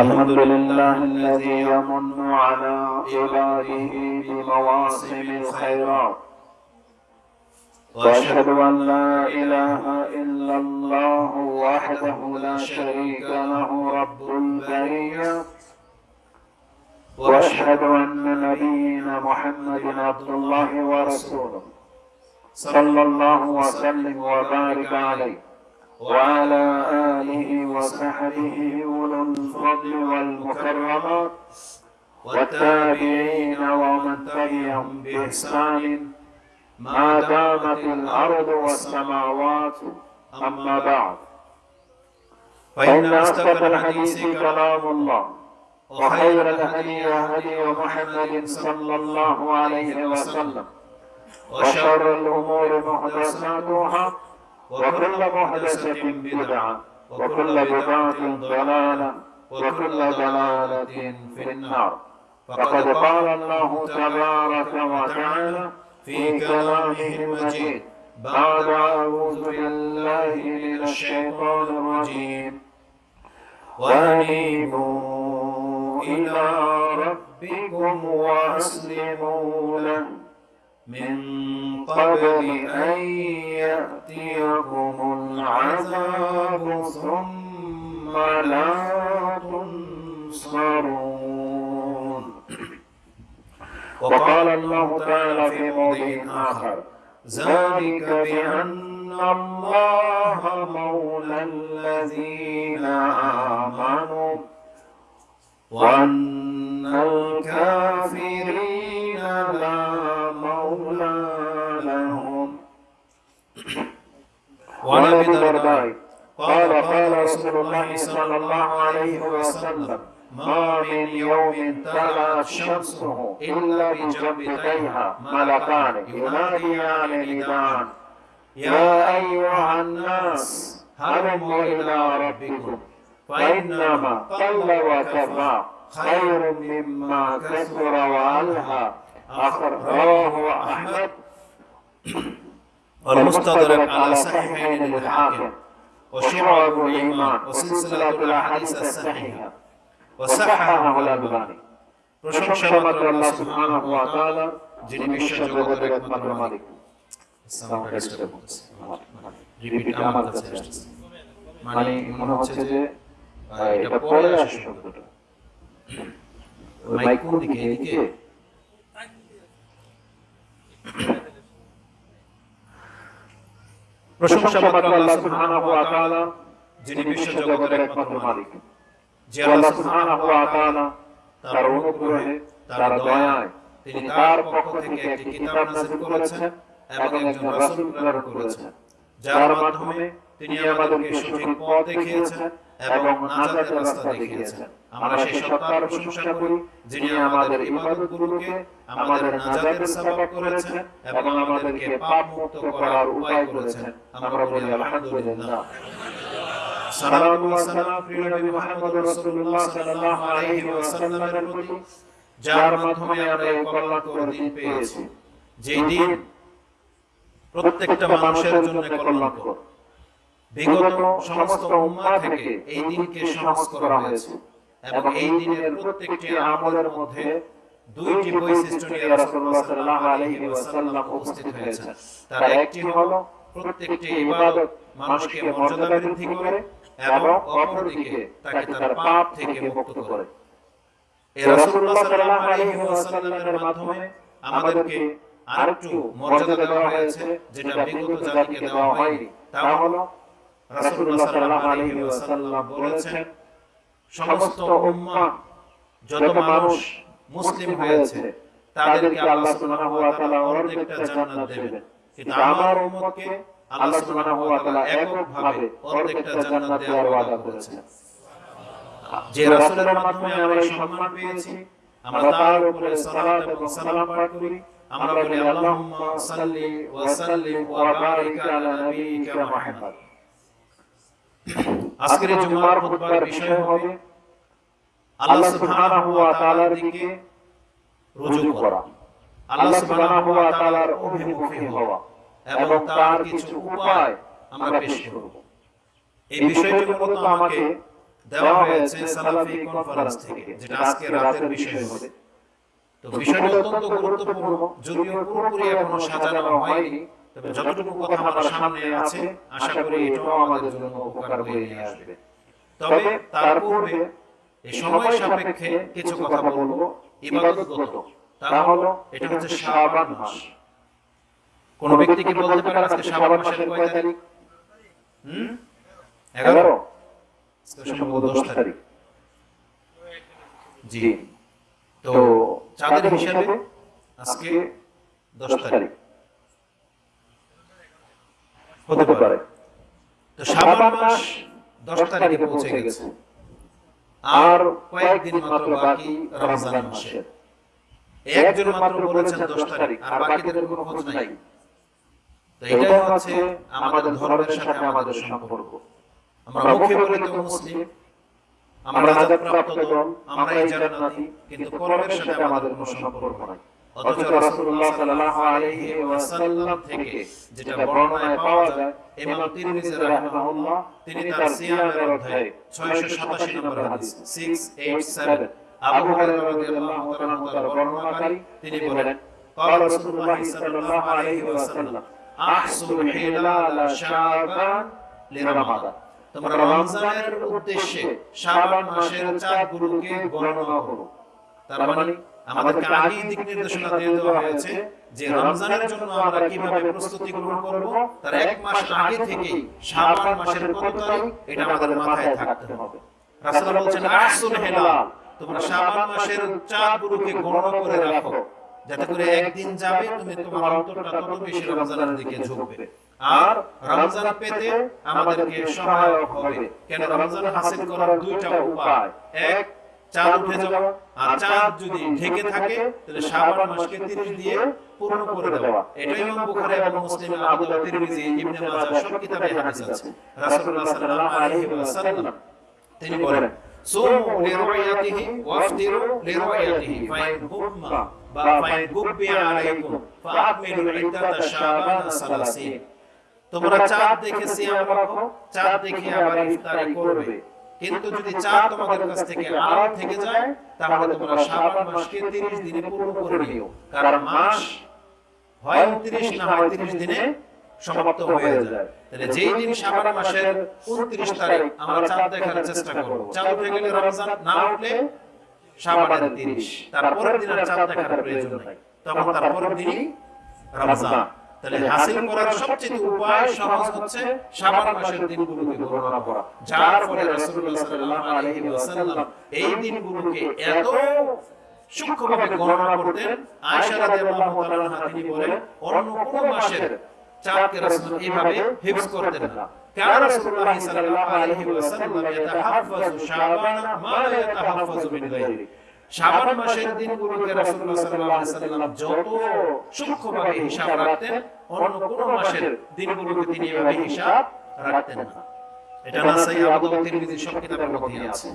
الحمد لله الذي يمن على عباده بمواسم الخيرات. وأشهد أن لا إله إلا الله وحده لا شريك له رب البرية. وأشهد أن نبينا محمد عبد الله ورسوله صلى الله وسلم وبارك عليه. وعلى آله وصحبه أولو الفضل والمكرمات والتابعين ومن تبعهم بإحسان. ما دامت الأرض والسماوات أما بعد. فإن أصدق الحديث كلام الله. وخير الهدي هدي محمد صلى الله عليه وسلم. وشر الأمور محدثاتها. وكل محدثة بدعة وكل بدعة ضلالة وكل ضلالة في النار. فقد قال الله تبارك وتعالى في كلامه المجيد. بعد أعوذ بالله من الشيطان الرجيم. وأنيبوا إلى ربكم وأسلموا له. من قبل أن يأتيكم العذاب ثم لا تنصرون. وقال الله تعالى في موضع آخر ذلك بأن الله مولى الذين آمنوا وأن الكافرين لا وعن ابي قال قال رسول الله صلى الله عليه وسلم. ما من يوم طلعت شمسه إلا بجنبتيها. ملكان. يناديان نداء يا أيها الناس هلموا إلى ربكم؟ فإنما قل وكفى. خير مما كثر وألهى. أخرجه أحمد. والمستدرك على صحيحين للحاكم وشعب الإيمان وسلسلة الأحاديث الصحيحة وصححه الألباني প্রশংসা মাত্র আল্লাহ সুবহানাহু ওয়া তাআলা যিনি বিশ্ব জগতের একমাত্র মালিক রিপিট আমার কাছে আসছে মানে মনে হচ্ছে যে এটা পরে আসে শব্দটা মাইক কোন দিকে এদিকে প্রশংসা মাত্র আল্লাহ সুবহানাহু ওয়া তাআলা যিনি বিশ্ব জগতের একমাত্র মালিক। যে আল্লাহ সুবহানাহু ওয়া তাআলা তার অনুগ্রহে তার দয়ায় তিনি তার পক্ষ থেকে একটি কিতাব নাযিল করেছেন এবং একজন রাসূল প্রেরণ করেছেন। যার মাধ্যমে তিনি আমাদেরকে সঠিক পথ দেখিয়েছেন এবং নাজাতের রাস্তা দেখিয়েছেন। আমরা সেই সত্তার প্রশংসা করি যিনি আমাদের ইবাদতগুলোকে আমাদের নাজাতের সবব করেছেন এবং আমাদেরকে পাপ মুক্ত করার উপায় করেছেন। আমরা বলি, আলহামদুলিল্লাহ। প্রিয় নবী মুহাম্মদ রাসূলুল্লাহ সাল্লাল্লাহু আলাইহি প্রতি, যার মাধ্যমে আমরা এই দিন পেয়েছি। যেই দিন প্রত্যেকটা মানুষের জন্য বিগত সমস্ত উম্মাহ থেকে এই দিনকে করা হয়েছে। এবং এই দিনের প্রত্যেকটি আমলের মধ্যে দুইটি বৈশিষ্ট্য নিয়ে রাসূলুল্লাহ সাল্লাল্লাহু আলাইহি ওয়াসাল্লাম উপস্থিত তার একটি হলো প্রত্যেকটি ইবাদত মানুষকে মর্যাদা বৃদ্ধি করে এবং অপরদিকে তাকে তার পাপ থেকে মুক্ত করে। এই রাসূলুল্লাহ সাল্লাল্লাহু আলাইহি ওয়াসাল্লামের মাধ্যমে আমাদেরকে আরেকটু মর্যাদা দেওয়া হয়েছে যেটা বিগত জাতিকে দেওয়া হয়নি। তা হলো রাসূলুল্লাহ সাল্লাল্লাহু আলাইহি ওয়াসাল্লাম বলেছেন সমস্ত উম্মাহ যত মানুষ মুসলিম হয়েছে তাদেরকে আল্লাহ সুবহানাহু ওয়া তাআলা অর্ধেকটা জান্নাত দেবেন। কিন্তু আমার উম্মতকে আল্লাহ সুবহানাহু ওয়া তাআলা এককভাবে অর্ধেকটা জান্নাত দেওয়ার ওয়াদা করেছেন যে রাসূলের মাধ্যমে আমরা সম্মান পেয়েছি। আমরা তার উপরে সালাত এবং সালাম পাঠ করি। আমরা বলি আল্লাহুম্মা সাল্লি ওয়া সাল্লিম ওয়া বারিক আলা নাবিয়িকা মুহাম্মদ। আজকের জুমার খুতবার বিষয় হবে আল্লাহ সুবহানাহু ওয়া তাআলার দিকে রুজু করা। আল্লাহ সুবহানাহু ওয়া তাআলার অভিমুখী হওয়া। এবং তার কিছু উপায় আমরা পেশ করব। এই বিষয়টি মূলত আমাকে দেওয়া হয়েছে সালাফি কনফারেন্স থেকে যেটা আজকে রাতের বিষয় হবে। তো বিষয়টি অত্যন্ত গুরুত্বপূর্ণ। যদিও পুরোপুরি এখনও সাজানো হয়নি তবে যতটুকু কথা আমার সামনে আছে আশা করি এটাও আমাদের জন্য উপকার হয়ে আসবে। তবে তার পূর্বে সময় সাপেক্ষে কিছু কথা বলব ইবাদতগত। তা হলো এটা হচ্ছে শাবান মাস। কোন ব্যক্তি কি বলতে পারে আজকে শাবান মাসের কয় তারিখ? হুম? 11 সম্ভবত 10 তারিখ। জি। তো চাঁদের হিসাবে আজকে 10 তারিখ। হতে পারে। তো শাবান মাস 10 তারিখে পৌঁছে গেছে। আর কয়েকদিন মাত্র বাকি রমজান মাসের একজন মাত্র বলেছেন 10 তারিখ আর বাকিদের কোনো খোঁজ নাই। তো এটাই হচ্ছে আমাদের ধর্মের সাথে আমাদের সম্পর্ক। আমরা মুখে বলি তো মুসলিম আমরা নাজাত প্রাপ্ত দল আমরা এই জান্নাতি কিন্তু কর্মের সাথে আমাদের কোনো সম্পর্ক নাই। অথচ রাসূলুল্লাহ সাল্লাল্লাহু আলাইহি ওয়াসাল্লাম থেকে যেটা বর্ণনায় পাওয়া যায় ইমাম তিরমিজি রাহিমাহুল্লাহ তিনি তার সিয়ামের অধ্যায়ে 687 নম্বর হাদিস 687 আবু হুরায়রা রাদিয়াল্লাহু তাআলা তার বর্ণনাকারী তিনি বলেন قال رسول الله صلى الله عليه وسلم احصل هلال شعبان لرمضان তোমরা রমজানের উদ্দেশ্যে শাবান মাসের চাঁদগুলোকে গণনা করো তার মানে আমাদেরকে আগেই দিক নির্দেশনা দিয়ে দেওয়া হয়েছে যে রমজানের জন্য আমরা কীভাবে প্রস্তুতি গ্রহণ করব তার এক মাস আগে থেকেই শাবান মাসের কত তারিখ? এটা আমাদের মাথায় থাকতে হবে। রাসূল বলছেন আসুল হেলাল তোমরা শাবান মাসের চাঁদগুলোকে গণনা করে রাখো। যাতে করে একদিন যাবে তুমি তোমার অন্তরটা তত বেশি রমজানের দিকে ঝুঁকবে। আর রমজান পেতে আমাদেরকে সহায়ক হবে। কেন রমজান হাসিল করার দুইটা উপায় এক চাঁদ উঠে যাওয়া। আর চাঁদ যদি ঢেকে থাকে তাহলে শাবান মাসকে 30 দিয়ে পূর্ণ করে দেওয়া। এটাই ইমাম বুখারী এবং মুসলিম আবু দাউদ তিরমিজি ইবনে মাজাহ সব কিতাবে হাদিস আছে। রাসূলুল্লাহ সাল্লাল্লাহু আলাইহি ওয়াসাল্লাম তিনি বলেন সুমু লিরুয়াতিহি ওয়াফতিরু লিরুয়াতিহি ফাইন হুম্মা বা ফাইন গুব্বি আলাইকুম ফাআকমিলু ইদ্দাতা শাবান সালাসিন। তোমরা চাঁদ দেখে সিয়াম রাখো চাঁদ দেখে আবার ইফতারি করবে কিন্তু যদি চাঁদ তোমাদের কাছ থেকে আড়াল থেকে যায়, তাহলে তোমরা শাবান মাসকে 30 দিনে পূর্ণ করে নিও। কারণ মাস হয় 29 না হয় 30 দিনে সমাপ্ত হয়ে যায়। তাহলে যেই দিন শাবান মাসের 29 তারিখ আমরা চাঁদ দেখার চেষ্টা করব। চাঁদ উঠে গেলে রমজান না উঠলে শাবানের 30 তারপরের দিন আর চাঁদ দেখার প্রয়োজন নাই। তখন তারপরের দিনই রমজান। তাহলে হাসিল করার সবচেয়ে উপায় সহজ হচ্ছে শাবান মাসের দিনগুলোকে গণনা করা যার ফলে রাসূলুল্লাহ সাল্লাল্লাহু আলাইহি ওয়াসাল্লাম এই দিনগুলোকে এত সূক্ষ্মভাবে গণনা করতেন আয়েশা রাদিয়াল্লাহু তাআলা তিনি বলেন অন্য কোন মাসের চাঁদকে রাসূল এইভাবে হিফজ করতেন না كان رسول الله صلى الله عليه وسلم يتحفظ شعبان ما لا يتحفظ من غيره শাবান মাসের দিনগুলোকে রাসূলুল্লাহ সাল্লাল্লাহু আলাইহি সাল্লাম যত সূক্ষ্মভাবে হিসাব রাখতেন অন্য কোন মাসের দিনগুলোকে তিনি এভাবে হিসাব রাখতেন না। এটা নাসাই আবু তিরমিজি সব কিতাবের মধ্যে আছে।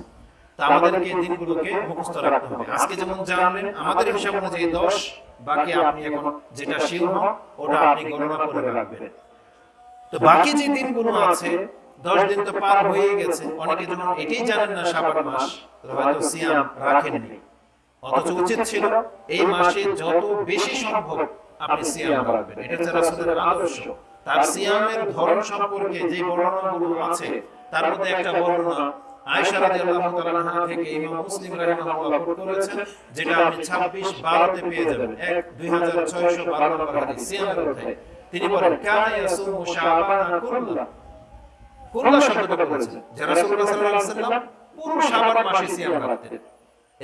তা আমাদেরকে এই দিনগুলোকে মুখস্থ রাখতে হবে। আজকে যেমন জানলেন আমাদের হিসাব অনুযায়ী 10 বাকি আপনি এখন যেটা শিওর হন ওটা আপনি গণনা করে রাখবেন। তো বাকি যে দিনগুলো আছে দশ দিন তো পার হয়ে গেছে। অনেকে যখন এটাই জানেন না শাবান মাস হয়তো সিয়াম রাখেননি অথচ উচিত ছিল এই মাসে যত বেশি সম্ভব আপনি সিয়াম রাখবেন এটা হচ্ছে রাসূলের আদর্শ। তার সিয়ামের ধরন সম্পর্কে যে বর্ণনাগুলো আছে তার মধ্যে একটা বর্ণনা আয়েশা রাদিয়াল্লাহু তাআলা আনহা থেকে ইমাম মুসলিম রাহিমাহুল্লাহ করেছেন যেটা আপনি 26 12 তে পেয়ে যাবেন। 2612 নম্বর হাদিস সিয়ামের অধ্যায়ে তিনি বলেন কানা ইয়াসুমু শাবানা কুল্লা। কুল্লা। শব্দটা বলেছেন যে রাসূলুল্লাহ সাল্লাল্লাহু আলাইহি ওয়াসাল্লাম পুরো শাবান মাসে সিয়াম রাখতেন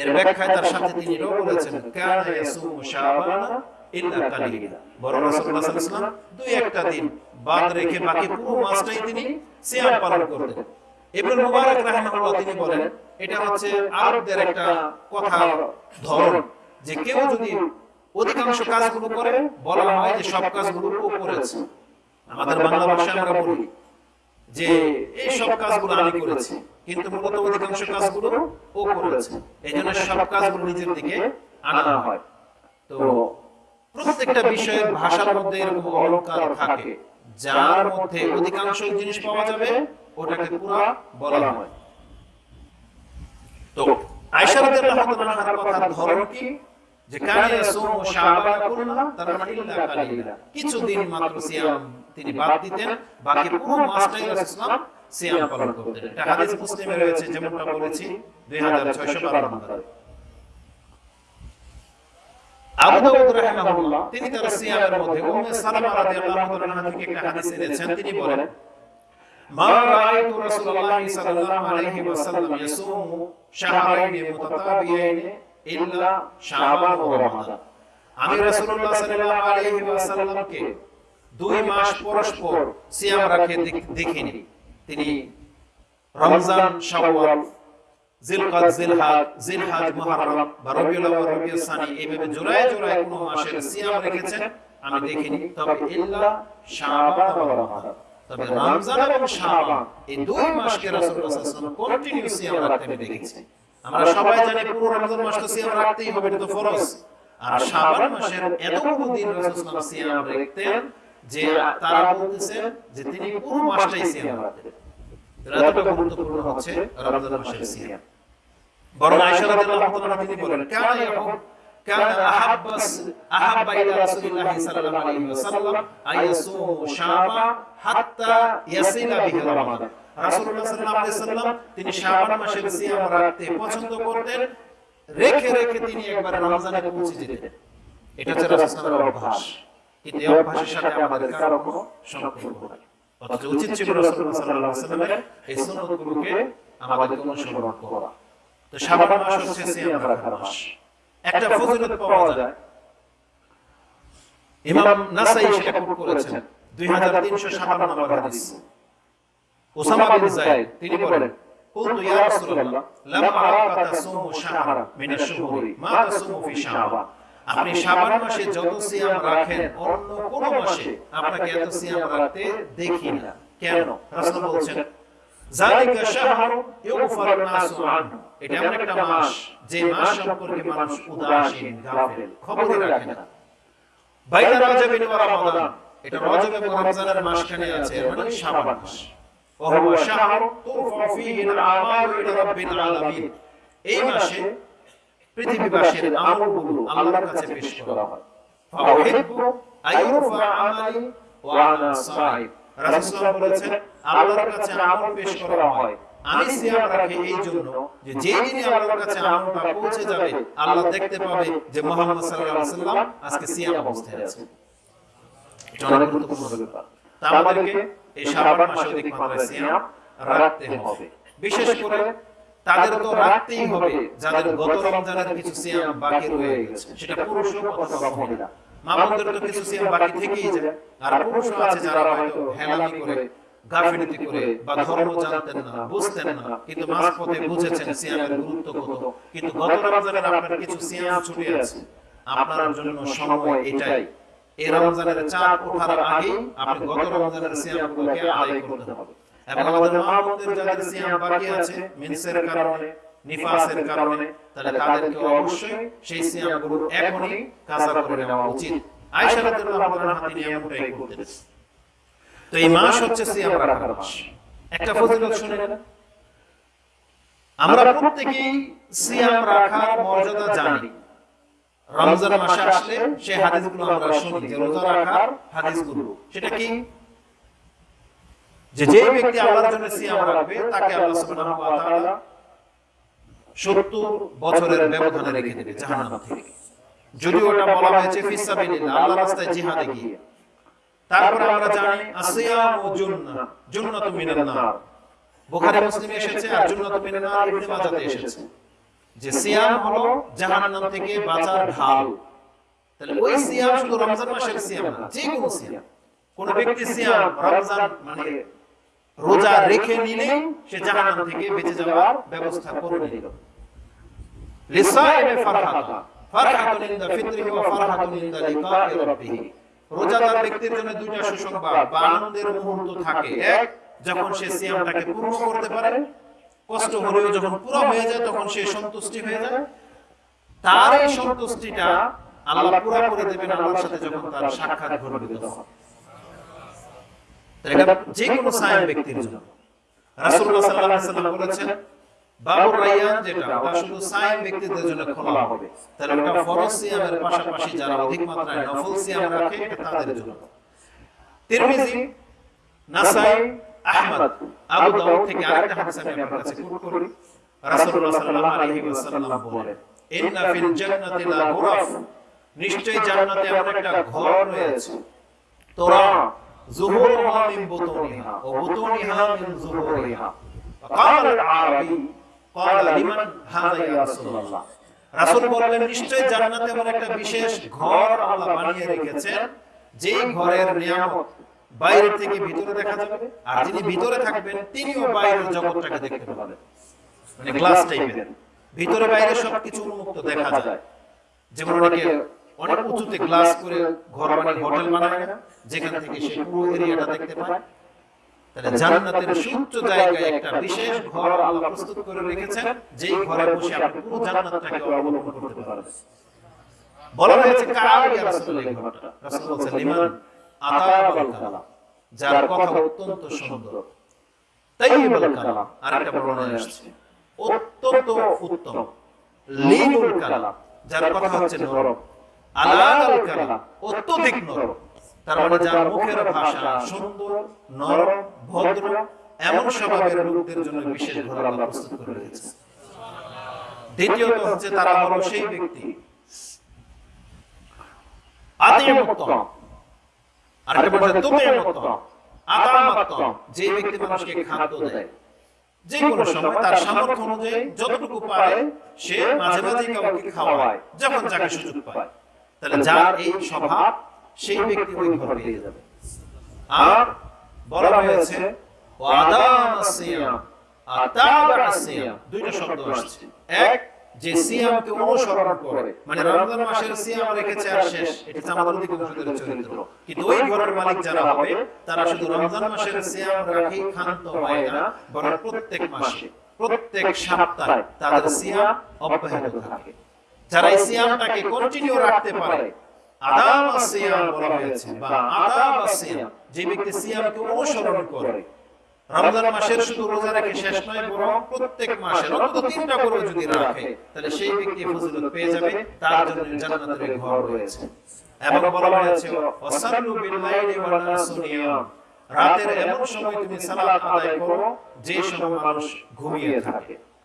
এর ব্যাখ্যায় তার সাথে তিনি এটাও বলেছেন, কানা ইয়াসুমু শাবানা ইল্লা কালিলা। বড় রাসূলুল্লাহ সাল্লাল্লাহু দুই একটা দিন বাদ রেখে বাকি পুরো মাসটাই তিনি সিয়াম পালন করতেন। মুবারক রাহিমাহুল্লাহ তিনি বলেন, এটা হচ্ছে আরবদের একটা কথা, ধরন, যে কেউ যদি অধিকাংশ কাজগুলো করে, বলা হয় যে সব কাজগুলো ও করেছে আমাদের বাংলা ভাষায় আমরা বলি যে, এই সব কাজগুলো আমি করেছি। কিন্তু মূলত অধিকাংশ কাজগুলো ও করেছে। এই জন্য সব কাজগুলো নিজের দিকে আনা হয়। তো প্রত্যেকটা বিষয়ের ভাষার মধ্যে এরকম অলংকার থাকে যার মধ্যে অধিকাংশ জিনিস পাওয়া যাবে ওটাকে পুরা বলা হয়। তো আয়েশা রাদিয়াল্লাহু তাআলার কথার ধরন কি? যে কানে ইয়াসুমু শাবান কুল্লা তার মানে ইল্লা কালিলা। কিছুদিন মাত্র সিয়াম তিনি বাদ দিতেন বাকি পুরো মাসটাই রাসূলুল্লাহ সিয়াম পালন করতেন। এটা হাদিস মুসলিমে রয়েছে যেমনটা বলেছি 2612 নম্বরে। আবু দাউদ রাহিমাহুল্লাহ তিনি তার সিয়ামের মধ্যে উম্মে সালামা রাদিয়াল্লাহু তাআলা থেকে একটা হাদিস এনেছেন তিনি বলেন মা রাআইতু রাসূলুল্লাহ সাল্লাল্লাহু আলাইহি ওয়াসাল্লাম ইয়াসুমু শাহরাইন মুতাতাবিয়াইন ইল্লা শাবান ওয়া রমাদান। আমি রাসূলুল্লাহ সাল্লাল্লাহু আলাইহি ওয়াসাল্লামকে দুই মাস পরস্পর সিয়াম রাখে দেখিনি। তিনি রমজান শাওয়াল জিলকাদ জিলহাদ জিলহাজ মুহররম বা রবিউল আউয়াল রবিউল সানি এইভাবে জোড়ায় জোড়ায় কোন মাসের সিয়াম রেখেছেন আমি দেখিনি তবে ইল্লা শাবান ওয়া রমাদান তবে রমজান এবং শাবান এই দুই মাসকে রাসূলুল্লাহ সাল্লাল্লাহু আলাইহি ওয়াসাল্লাম কন্টিনিউ সিয়াম রাখতে আমি দেখেছি। আমরা সবাই জানি পুরো রমজান মাস তো সিয়াম রাখতেই হবে এটা তো ফরজ। আর শাবান মাসের এতগুলো দিন রাসূলুল্লাহ সাল্লাল্লাহু আলাইহি ওয়াসাল্লাম সিয়াম রাখতেন যে তারা বলতেছেন যে তিনি পুরো মাসটাই সিয়াম রাখতেন এতটা গুরুত্বপূর্ণ হচ্ছে রমজান মাসের সিয়াম বরং আয়েশা রাদিয়াল্লাহু তাআলা তিনি বলেন কানা ইয়াহুব كان أحب أحب إلى رسول الله صلى الله عليه وسلم أن يصوم شعبان حتى يصل به رمضان রাসূলুল্লাহ সাল্লাল্লাহু আলাইহি সাল্লাম তিনি শাবান মাসের সিয়াম রাখতে পছন্দ করতেন রেখে রেখে তিনি একবার রমজানে পৌঁছে যেতেন এটা হচ্ছে রাসূলুল্লাহর অভ্যাস কিন্তু এই অভ্যাসের সাথে আমাদের কারো কোনো সম্পর্ক নেই অথচ উচিত ছিল রাসূলুল্লাহ সাল্লাল্লাহু আলাইহি সাল্লামের এই সুন্নতগুলোকে আমাদের অনুসরণ করা তো শাবান মাস হচ্ছে সিয়াম রাখার মাস একটা ফজিলত পাওয়া যায় ইমাম নাসাই সেটা কোট করেছেন 2357 নম্বর হাদিস ওসামা বিন যায়েদ তিনি বলেন قلت يا رسول الله لم أراك تصوم شهرا من الشهور ما تصوم في شعبان আপনি শাবান মাসে যত সিয়াম রাখেন অন্য কোন মাসে আপনাকে এত সিয়াম রাখতে দেখি না কেন রাসূল বলছেন জালিকা শাহরু ইউগফারু নাসু আনহু এটা এমন একটা মাস যে মাস সম্পর্কে মানুষ উদাসীন গাফিল খবরই রাখে না বাইনা রজবিন ওয়া রমাদান এটা রজব এবং রমজানের মাসখানে আছে মানে শাবান মাস وهو شهر ترفع فيه الأعمال إلى رب العالمين এই মাসে পৃথিবীবাসীর আমলগুলো আল্লাহর কাছে পেশ করা হয়। ফাউহিব্বু আইয়ুরফা আমালি ওয়া আনা সাইম রাসূলুল্লাহ বলেছেন আল্লাহর কাছে আমল পেশ করা হয়। আমি সিয়াম রাখি এই জন্য যে যেই দিনে আল্লাহর কাছে আমলটা পৌঁছে যাবে আল্লাহ দেখতে পাবে যে মুহাম্মদ সাল্লাল্লাহু আলাইহি ওয়াসাল্লাম আজকে সিয়াম অবস্থায় আছে। এটা অনেক গুরুত্বপূর্ণ ব্যাপার। তা আমাদেরকে এই শাবান মাসে অধিক মাত্রায় সিয়াম রাখতে হবে। বিশেষ করে তাদের তো রাখতেই হবে যাদের গত রমজানের কিছু সিয়াম বাকি রয়ে গেছে সেটা পুরুষ হোক অথবা মহিলা মা বোনদের তো কিছু সিয়াম বাকি থেকেই যায় আর পুরুষ আছে যারা হয়তো হেলামি করে গাফিলতি করে বা ধর্ম জানতেন না বুঝতেন না কিন্তু বুঝেছেন সিয়ামের গুরুত্ব কত। কিন্তু গত রমজানের আপনার কিছু সিয়াম ছুটে আছে আপনার জন্য সময় এটাই। এই রমজানের চাপ ওঠার আগে আপনি গত রমজানের সিয়ামগুলোকে আদায় করতে হবে এবং আমাদের মা বোনদের যাদের সিয়াম বাকি আছে মেন্সের কারণে নিফাসের কারণে তাহলে তাদেরকে অবশ্যই সেই সিয়ামগুলো এখনই করে নেওয়া উচিত। আয়েশা রাদিয়াল্লাহু আনহা তিনি এমনটাই করতেন তো এই মাস হচ্ছে সিয়াম রাখার মাস। একটা ফজিলত শুনে নেন আমরা প্রত্যেকেই সিয়াম রাখার মর্যাদা জানি। রমজান মাসে আসলে সেই হাদিসগুলো আমরা শুনি যে রোজা রাখার হাদিসগুলো। সেটা কি? যে যে ব্যক্তি আল্লাহর জন্য সিয়াম রাখবে, তাকে আল্লাহ সুবহানাহু ওয়া তাআলা 70 বছরের ব্যবধানে রেখে দেবে, জাহান্নাম থেকে। যদি ওটা বলা হয়েছে ফিসাবিলিল্লাহ আল্লাহর রাস্তায় জিহাদে গিয়ে। তারপরে আমরা জানি, আসিয়াম ও জুন্নাহ, জুন্নাতু মিনান নার। বুখারী, মুসলিমে এসেছে আর জুন্নাতু মিনান নার ইবনে মাজাতে এসেছে। যে সিয়াম হলো জাহান্নাম থেকে বাঁচার ঢাল। তাহলে ওই সিয়াম শুধু রমজান মাসের সিয়াম না যে কোনো সিয়াম। কোন ব্যক্তি সিয়াম, রমজান মানে রোজা রেখে নিলে সে জাহান্নাম থেকে বেঁচে যাওয়ার ব্যবস্থা করে নিল। লিসাইমে ফারহাতা, ফারহাতুন ইনদা ফিতরিহি ওয়া ফারহাতুন ইনদা লিকাই রাব্বিহি। রোজাদার ব্যক্তির জন্য দুইটা সুসংবাদ, বা আনন্দের মুহূর্ত থাকে এক, যখন সে সিয়ামটাকে পূর্ণ করতে পারে, কষ্ট হলেও যখন পুরো হয়ে যায়, তখন সে সন্তুষ্টি হয়ে যায়। তার এই সন্তুষ্টিটা আল্লাহ পুরো করে দেবেন আল্লাহর সাথে যখন তার সাক্ষাৎ ঘটবে তখন। এটা যে কোনো সায়েম ব্যক্তির জন্য। রাসূলুল্লাহ সাল্লাল্লাহু আলাইহি ওয়াসাল্লাম বলেছেন বাবুর রাইয়ান যেটা ওটা শুধু সাইম ব্যক্তিদের জন্য খোলা হবে। তাহলে ওটা ফরজ সিয়ামের পাশাপাশি যারা অধিক মাত্রায় নফল সিয়াম রাখে এটা তাদের জন্য। তিরমিজি নাসাই আহমদ আবু দাউদ থেকে আরেকটা হাদিস আমি আপনার কাছে কোট করি। রাসূলুল্লাহ সাল্লাল্লাহু আলাইহি ওয়াসাল্লাম বলেন ইন্না ফিল জান্নাতি লা গুরাফ। নিশ্চয়ই জান্নাতে এমন একটা ঘর রয়েছে তোরা জুহুরুহা মিন বুতুনিহা ও বুতুনিহা মিন জুহুরিহা فقال العربي قال لمن هذا يا رسول الله রাসূল বললেন নিশ্চয় জান্নাতে এমন একটা বিশেষ ঘর আল্লাহ বানিয়ে রেখেছেন যেই ঘরের নিয়ামত বাইরে থেকে ভিতরে দেখা যাবে আর যিনি ভিতরে থাকবেন তিনিও বাইরের জগৎটাকে দেখতে পাবেন মানে গ্লাস টাইপের ভিতরে বাইরে সবকিছু উন্মুক্ত দেখা যায় যেমন অনেকে অনেক উঁচুতে গ্লাস করে ঘর বানিয়ে হোটেল বানায় না যেখান থেকে সে পুরো এরিয়াটা দেখতে পায়। তাহলে জান্নাতের সুউচ্চ জায়গায় একটা বিশেষ ঘর আল্লাহ প্রস্তুত করে রেখেছেন যেই ঘরে বসে আপনি পুরো জান্নাতটাকে অবলোকন করতে পারবেন। বলা হয়েছে কার ইয়া রাসূল এই ঘরটা? রাসূল বলেছেন লিমান আতাবাল কালাম। যার কথা অত্যন্ত সুন্দর। তাইয়িবুল কালাম। আরেকটা বর্ণনা আসছে অত্যন্ত উত্তম লিনুল কালাম যার কথা হচ্ছে নরম কালাম অত্যধিক নরম। তার মানে যার মুখের ভাষা সুন্দর নরম ভদ্র এমন স্বভাবের লোকদের জন্য বিশেষ ঘর আল্লাহ প্রস্তুত করে রেখেছে দ্বিতীয়ত হচ্ছে তারা হলো সেই ব্যক্তি। যে ব্যক্তি মানুষকে খাদ্য দেয়। যে কোনো সময় তার সামর্থ্য অনুযায়ী যতটুকু পারে সে মাঝে মাঝে কাউকে খাওয়ায় যখন যাকে সুযোগ পায়। তাহলে যার এই স্বভাব সেই ব্যক্তি ওই ঘর পেয়ে যাবে। আর বলা হয়েছে দুইটা শব্দ আসছে। এক যে সিয়ামকে অনুসরণ করে। মানে রমজান মাসের সিয়াম রেখেছে আর শেষ। এটা চরিত্র। কিন্তু ওই ঘরের মালিক যারা হবে তারা শুধু রমজান মাসের সিয়াম রাখি ক্ষান্ত হয় না বরং প্রত্যেক মাসে প্রত্যেক সপ্তাহে তাদের সিয়াম অব্যাহত থাকে। যারা এই সিয়ামটাকে কন্টিনিউ রাখতে পারে। আদাম সিয়াম বলা হয়েছে বা আদাব সিয়াম। যে ব্যক্তি সিয়ামকে অনুসরণ করে। রমজান মাসের শুধু রোজা রেখে শেষ নয় বরং প্রত্যেক মাসে অন্তত তিনটা করে যদি রাখে তাহলে সেই ব্যক্তি ফজিলত পেয়ে যাবে তার জন্য জান্নাতের ঘর রয়েছে। এবং বলা হয়েছে ওয়াসাল্লু বিল লাইলি ওয়ান নাসু নিয়াম রাতের এমন সময় তুমি সালাত আদায় করো যে সময় মানুষ ঘুমিয়ে থাকে।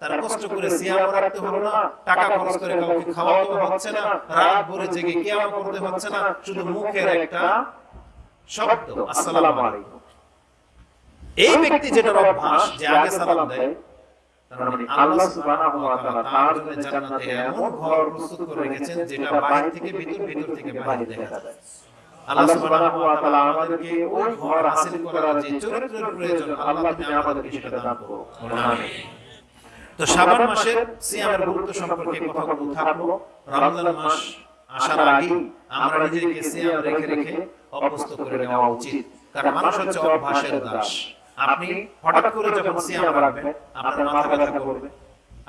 তার কষ্ট করে সিয়াম রাখতে হলো না টাকা খরচ করে কাউকে খাওয়াতে হচ্ছে না রাত ভরে জেগে কিয়াম করতে হচ্ছে না শুধু মুখের একটা শব্দ। আসসালামু আলাইকুম। এই ব্যক্তি যেটার অভ্যাস যে আগে সালাম দেয় আল্লাহ সুবহানাহু ওয়া তাআলা তার জন্য জান্নাতে এমন ঘর প্রস্তুত করে রেখেছেন যেটা বাইরে থেকে ভিতর ভিতর থেকে বাইরে দেখা যায়। আল্লাহ সুবহানাহু ওয়া তাআলা আমাদেরকে ওই ঘর হাসিল করার যে চরিত্রের প্রয়োজন আল্লাহ তুমি আমাদেরকে সেটা দান করো আমিন তো শাবান মাসের সিয়ামের গুরুত্ব সম্পর্কে কথাগুলো থাকল। রমজান মাস আসার আগে আমরা নিজেকে সিয়াম রেখে রেখে অভ্যস্ত করে নেওয়া উচিত। কারণ মানুষ হচ্ছে অভ্যাসের দাস। আপনি হঠাৎ করে যখন সিয়াম রাখবেন আপনার মাথা ব্যথা করবে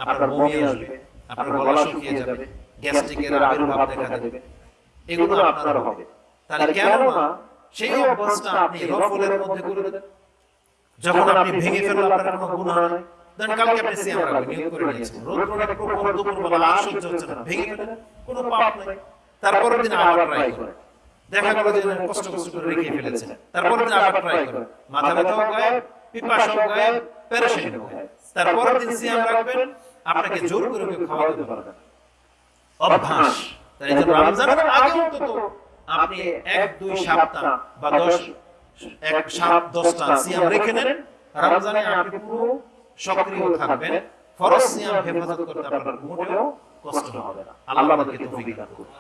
আপনার বমি আসবে আপনার গলা শুকিয়ে যাবে গ্যাস্ট্রিকের আবির্ভাব দেখা দেবে। এগুলো আপনার হবে। তাহলে কেন না সেই অভ্যাসটা আপনি রফলের মধ্যে করে দেন। যখন আপনি ভেঙে ফেললে আপনার কোনো গুনাহ নাই দেন কালকে আপনি সিয়াম রাখবেন নিয়ত করে নিয়েছেন। রোদ্রটা প্রখর দুপুরবেলা আর সহ্য হচ্ছে না। ভেঙে ফেলেন কোনো পাপ নাই। তারপরের দিন আবার ট্রাই করেন দেখা গেল যে কষ্ট কষ্ট করে রেখে ফেলেছেন তারপরের দিন আবার ট্রাই করেন মাথা ব্যথাও গায়েব পিপাসাও গায়েব প্যারাশানিও গায়েব তারপরের দিন সিয়াম রাখবেন আপনাকে জোর করে কেউ খাওয়াতে পারবে না। অভ্যাস। তাই জন্য রমজানের আগে অন্তত আপনি এক দুই সপ্তাহ বা দশ এক সাত দশটা সিয়াম রেখে নেন রমজানে আপনি পুরো সক্রিয় থাকবেন। ফরজ সিয়াম হেফাজত করতে আপনার মোটেও কষ্ট হবে না। আল্লাহ আমাদেরকে তৌফিক দান করুন।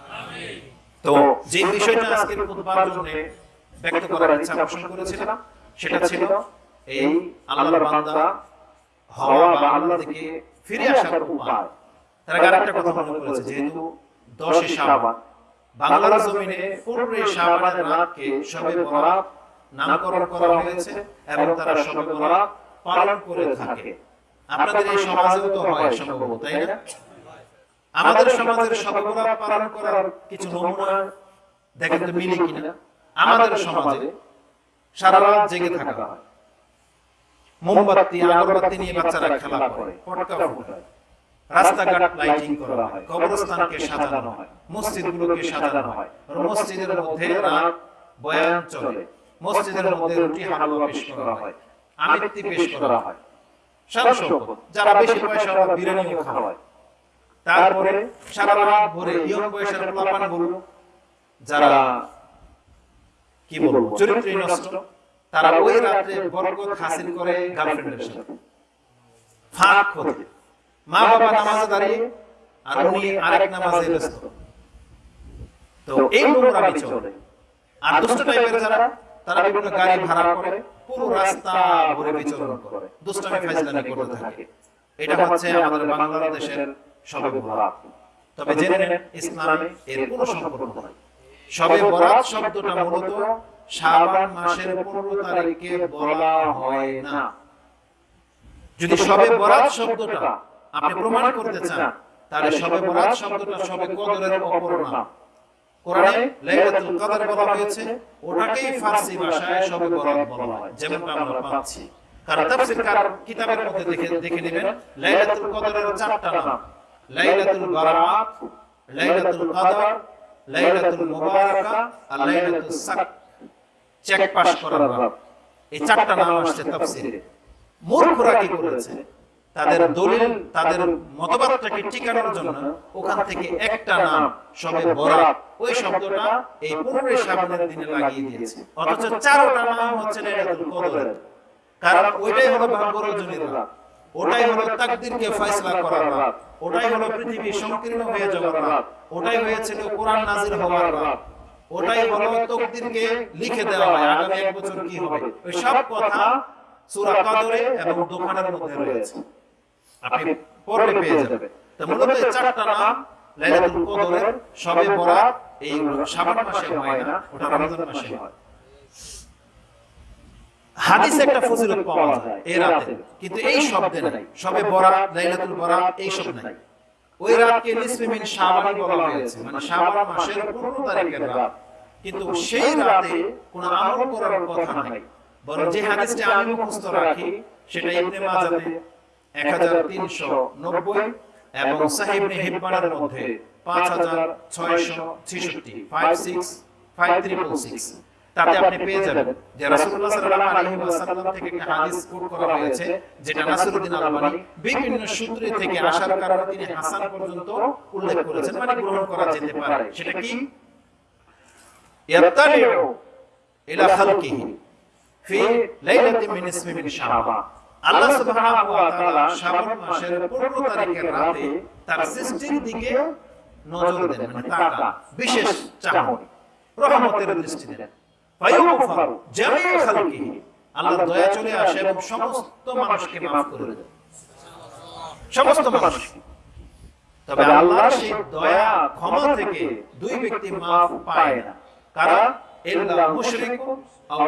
তো যে বিষয়টা আজকের খুতবার জন্য ব্যক্ত করার ইচ্ছা পোষণ করেছিলাম সেটা ছিল এই আল্লাহর বান্দা হওয়া বা আল্লাহ থেকে ফিরে আসার উপায়। তারা আরেকটা কথা মনে করেছে যেহেতু দশে শাবান বাংলার জমিনে পনেরোই শাবানের রাতকে সবে বরাত নামকরণ করা হয়েছে এবং তারা সবে বরাত পালন করে থাকে। আপনাদের এই সমাজেও তো হয় সম্ভবত তাই না? আমাদের সমাজের বরাত পালন করার কিছু নমুনা দেখেন তো মিলে কিনা? আমাদের সমাজে সারা রাত জেগে থাকা হয়। মোমবাতি আগরবাতি নিয়ে বাচ্চারা খেলা করে পটকা ফুটায়। রাস্তাঘাট লাইটিং করা হয় কবরস্থানকে সাজানো হয় মসজিদগুলোকে সাজানো হয়। আর মসজিদের মধ্যে রাত বয়ান চলে। মসজিদের মধ্যে রুটি হালুয়া পেশ করা হয়। আমিত্তি পেশ করা হয়। সারা যারা বেশি পয়সা ওরা খাওয়ায় তারপরে সারা রাত ভরে ইয়ং বয়সের পোলাপানগুলো যারা কি বলব চরিত্রে নষ্ট তারা ওই রাতে বরকত হাসিল করে গার্লফ্রেন্ডের সাথে। ফাঁক খোঁজে। মা বাবা নামাজে দাঁড়িয়ে আর উনি আরেক নামাজে ব্যস্ত। তো এই নোংরামি চলে। আর দুষ্ট টাইপের যারা তারা বিভিন্ন গাড়ি ভাড়া করে। পুরো রাস্তা ভরে বিচরণ করে। দুষ্টামি ফাইজলামি করতে থাকে। এটা হচ্ছে আমাদের বাংলাদেশের সবে বরাত। তবে জেনে নেন ইসলামে এর কোনো সম্পর্ক নাই। সবে বরাত শব্দটা মূলত শাবান মাসের 15 তারিখে বলা হয় না। যদি সবে বরাত শব্দটা আপনি প্রমাণ করতে চান তাহলে সবে বরাত শব্দটা সবে কদরের অপর নাম। কোরআনে লাইলাতুল কদর বলা হয়েছে। ওটাকেই ফারসি ভাষায় সবে বরাত বলা হয় যেমনটা আমরা পাচ্ছি। কারণ তাফসীরকার কিতাবের মধ্যে দেখে দেখে নেবেন লাইলাতুল কদরের চারটা নাম। লাইলাতুল বারাত লাইলাতুল কদর লাইলাতুল মুবারাকা আর লাইলাতুল সাক। চেক পাস করার রাত এই চারটা নাম আসছে তাফসীরে। মূর্খরা কি করেছে? তাদের দলিল তাদের মতবাদটাকে টিকানোর জন্য ওখান থেকে একটা নাম সবে বরাত। ওই শব্দটা এই পনেরোই শ্রাবণের দিনে লাগিয়ে দিয়েছে। অথচ চারটা নাম হচ্ছে লাইলাতুল কদরের। কারণ ওইটাই হলো ভাগ্য রজনীর রাত। ওটাই হলো তাকদিরকে ফয়সালা করার রাত। ওটাই হলো পৃথিবী সংকীর্ণ হয়ে যাওয়ার রাত। ওটাই হয়েছিল কোরআন নাজির হওয়ার রাত। ওটাই হলো তকদিরকে লিখে দেওয়া হয়। আগামী এক বছর কি হবে? ওই সব কথা সূরা কদরে এবং দোকানের মধ্যে রয়েছে আপনি পড়লে পেয়ে যাবেন। তো মূলত এই চারটা নাম লাইলাতুল কদরের সবে বরাত এইগুলো শাবান মাসে হয় না ওটা রমজান মাসে হয়। হাদিসে একটা ফজিলত পাওয়া যায় এই রাতে। কিন্তু এই শব্দে নাই। সবে বরাত লাইলাতুল বরাত এই শব্দ নাই। ওই রাতকে মিন শাবান বলা হয়েছে। মানে শাবান মাসের 15 তারিখের রাত। কিন্তু সেই রাতে কোনো আমল করার কথা নাই। বরং যে হাদিসটা আমি মুখস্থ রাখি সেটা ইবনে মাজাতে 1390 এবং সাহিব ইবনে হিব্বানের মধ্যে 5666 56 5366 তাতে আপনি পেয়ে যাবেন যে রাসূলুল্লাহ সাল্লাল্লাহু আলাইহি ওয়াসাল্লাম থেকে একটা হাদিস কোট করা হয়েছে, যেটা নাসিরউদ্দিন আলবানী বিভিন্ন সূত্র থেকে আসার কারণে তিনি হাসান পর্যন্ত উল্লেখ করেছেন মানে গ্রহণ করা যেতে পারে। সেটা কি? ইয়াত্তালিউ ইলা খালকিহি ফি লাইলাতিন মিন ইসমি মিন শাবান। আল্লাহ সুবহানাহু ওয়া তাআলা শাবান মাসের 15 তারিখের রাতে তার সৃষ্টির দিকে নজর দেন মানে তাকা বিশেষ চাহনি। রহমতের দৃষ্টি দেন। ফায়ুগফারু জামিউ খালকিহি আল্লাহর দয়া চলে আসে এবং সমস্ত মানুষকে maaf করে দেন। সমস্ত মানুষকে। তবে আল্লাহর সেই দয়া ক্ষমা থেকে দুই ব্যক্তি maaf পায় না। কারা ইল্লা মুশরিকু আও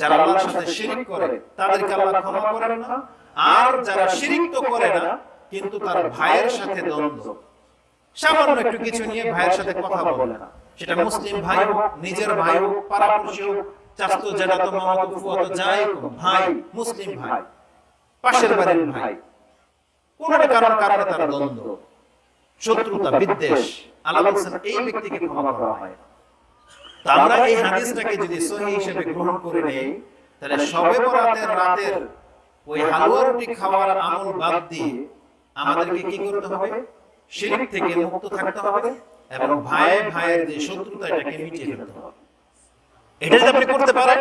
যারা আল্লাহর সাথে শিরক করে তাদেরকে আল্লাহ ক্ষমা করেন না। আর যারা শিরক তো করে না কিন্তু তার ভাইয়ের সাথে দ্বন্দ্ব। সামান্য একটু কিছু নিয়ে ভাইয়ের সাথে কথা বলে। না। সেটা মুসলিম ভাই হোক নিজের ভাই হোক পাড়াপড়শি হোক চাস্তো মামাতো ফুয়াতো যাই ভাই মুসলিম ভাই। পাশের বাড়ির ভাই। কোন কারণ কারণে তার দ্বন্দ্ব? শত্রুতা বিদ্বেষ। আল্লাহ বলছেন এই ব্যক্তিকে ক্ষমা করা। হয় না। আমরা এই হাদিসটাকে যদি সহি হিসেবে গ্রহণ করে নেই তাহলে সবে বরাতের রাতের ওই হালুয়া রুটি খাওয়ার আমল বাদ দিয়ে আমাদেরকে কি করতে হবে? শিরক থেকে মুক্ত থাকতে হবে এবং ভাই ভাইয়ের যে শত্রুতা এটাকে মিটিয়ে ফেলতে হবে। এটা যদি আপনি করতে পারেন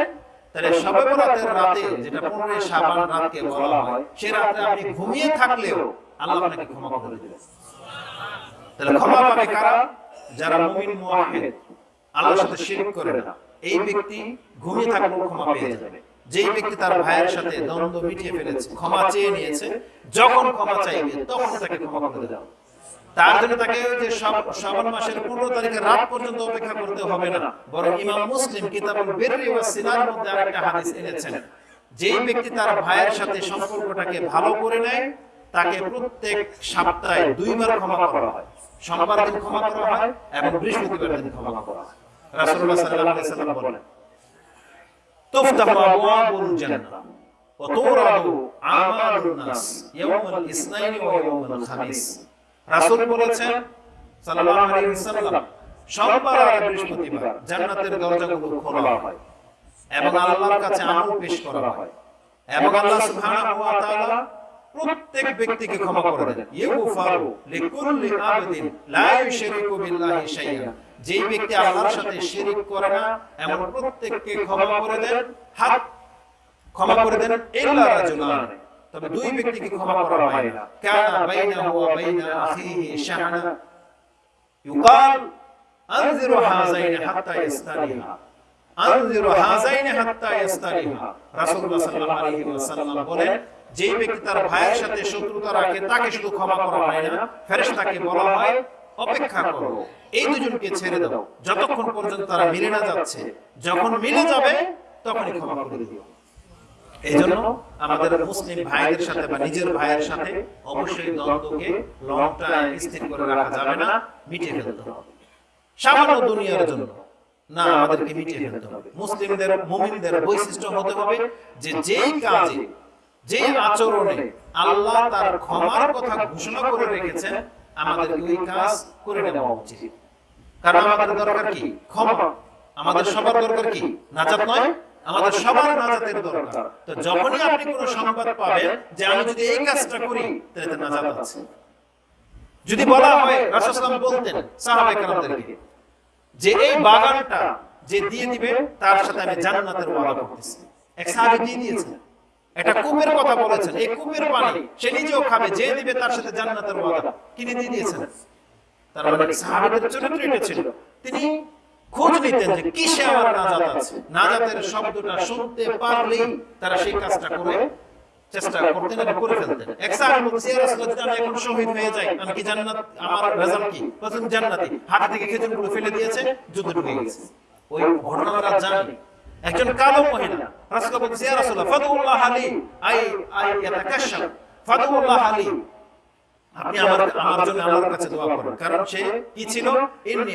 তাহলে সবে বরাতের রাতে যেটা পনেরোই শাবান রাতকে বলা হয় সে রাতে আপনি ঘুমিয়ে থাকলেও আল্লাহ আপনাকে ক্ষমা করে দেবেন। তাহলে ক্ষমা পাবে কারা? যারা মুমিন মুআহিদ আল্লাহর সাথে শিরক করে না। এই ব্যক্তি ঘুমিয়ে থাকলেও ক্ষমা পেয়ে যাবে। যেই ব্যক্তি তার ভাইয়ের সাথে দ্বন্দ্ব মিটিয়ে ফেলেছে ক্ষমা চেয়ে নিয়েছে যখন ক্ষমা চাইবে তখন তাকে ক্ষমা করে দাও। তার জন্য তাকে ওই যে শাবান মাসের পনেরো তারিখে রাত পর্যন্ত অপেক্ষা করতে হবে না। বরং ইমাম মুসলিম কিতাবুল বিররি ওয়া সিলার মধ্যে আরেকটা হাদিস এনেছেন। যেই ব্যক্তি তার ভাইয়ের সাথে সম্পর্কটাকে ভালো করে নেয় তাকে প্রত্যেক সপ্তাহে দুইবার ক্ষমা করা হয় সোমবার দিন ক্ষমা করা হয় এবং বৃহস্পতিবার দিন ক্ষমা করা হয়। রাসূলুল্লাহ সাল্লাল্লাহু আলাইহি বলেন, তুফতাহু আবওয়াবুল জান্নাহ এবং কাছে আমল পেশ করা আল্লাহ প্রত্যেক ব্যক্তিকে ক্ষমা করে দেন। ইউগফারু লিকুল্লি আবদিন লা ইউশরিকু বিল্লাহি শাইআ। যেই ব্যক্তি আল্লাহর সাথে শিরিক করে না এমন প্রত্যেককে ক্ষমা করে দেন। হাত ক্ষমা করে দেন ইল্লা রাজুলান। তবে দুই ব্যক্তিকে ক্ষমা করা হয় না। কানা বাইনাহু ওয়া বাইনা আখিহি শাহনা। ইউকাল আনজিরু হাযাইন হাত্তা ইস্তালিহা আনজিরু হাযাইন হাত্তা ইস্তালিহা রাসূলুল্লাহ সাল্লাল্লাহু আলাইহি ওয়াসাল্লাম বলেন যেই ব্যক্তি তার ভাইয়ের সাথে শত্রুতা রাখে, তাকে শুধু ক্ষমা করা হয় না। ফেরেশতাকে বলা হয়, অপেক্ষা করো। এই দুজনকে ছেড়ে দাও। যতক্ষণ পর্যন্ত তারা মিলে না যাচ্ছে, যখন মিলে যাবে, তখনই ক্ষমা করে দিও। এই জন্য আমাদের মুসলিম ভাইদের সাথে বা নিজের ভাইয়ের সাথে অবশ্যই দ্বন্দ্বকে লং টাইম স্থির করে রাখা যাবে না, মিটিয়ে ফেলতে হবে। সামান্য দুনিয়ার জন্য। না, আমাদেরকে মিটিয়ে ফেলতে হবে। মুসলিমদের, মুমিনদের বৈশিষ্ট্য হতে হবে যে যেই কাজে যে আচরণে আল্লাহ তার ক্ষমার কথা ঘোষণা করে রেখেছেন আমাদের ওই কাজ করে নেওয়া উচিত। কারণ আমাদের দরকার কি? ক্ষমা। আমাদের সবার দরকার কি? নাজাত নয়? আমাদের সবার নাজাতের দরকার। তো যখনই আপনি কোনো সংবাদ পাবেন যে আমি যদি এই কাজটা করি তাহলে নাজাত আছে। যদি বলা হয় রাসূলুল্লাহ বলতেন সাহাবায়ে কেরামদেরকে যে এই বাগানটা যে দিয়ে দিবে তার সাথে আমি জান্নাতের ওয়াদা করতেছি। এক সাহাবী দিয়ে দিয়েছেন এটা কূপের কথা বলেছেন। এই কূপের পানি সে নিজেও খাবে যে দিবে তার সাথে জান্নাতের ওয়াদা। কিনে দিয়ে দিয়েছেন। তার মানে সাহাবীদের চরিত্র এটা ছিল। তিনি খোঁজ নিতেন যে কিসে আমার নাজাত আছে। নাজাতের শব্দটা শুনতে পারলেই তারা সেই কাজটা করে চেষ্টা করতেন এবং করে ফেলতেন। এক সাহাবী বলছে আমি এখন শহীদ হয়ে যাই আমি কি জান্নাত আমার রেজাল্ট কি? বলছেন জান্নাতি। হাত থেকে খেজুরগুলো ফেলে দিয়েছে যুদ্ধ ঢুকে গেছে ওই ঘটনাটা জানি। একজন কালো মহিলা। ইয়া ফাদুল্লাহ আলী। আই আই ফাদুল্লাহ আলী। আপনি আমার আমার জন্য আল্লাহর কাছে দোয়া কারণ সে কি ছিল? ইন্নি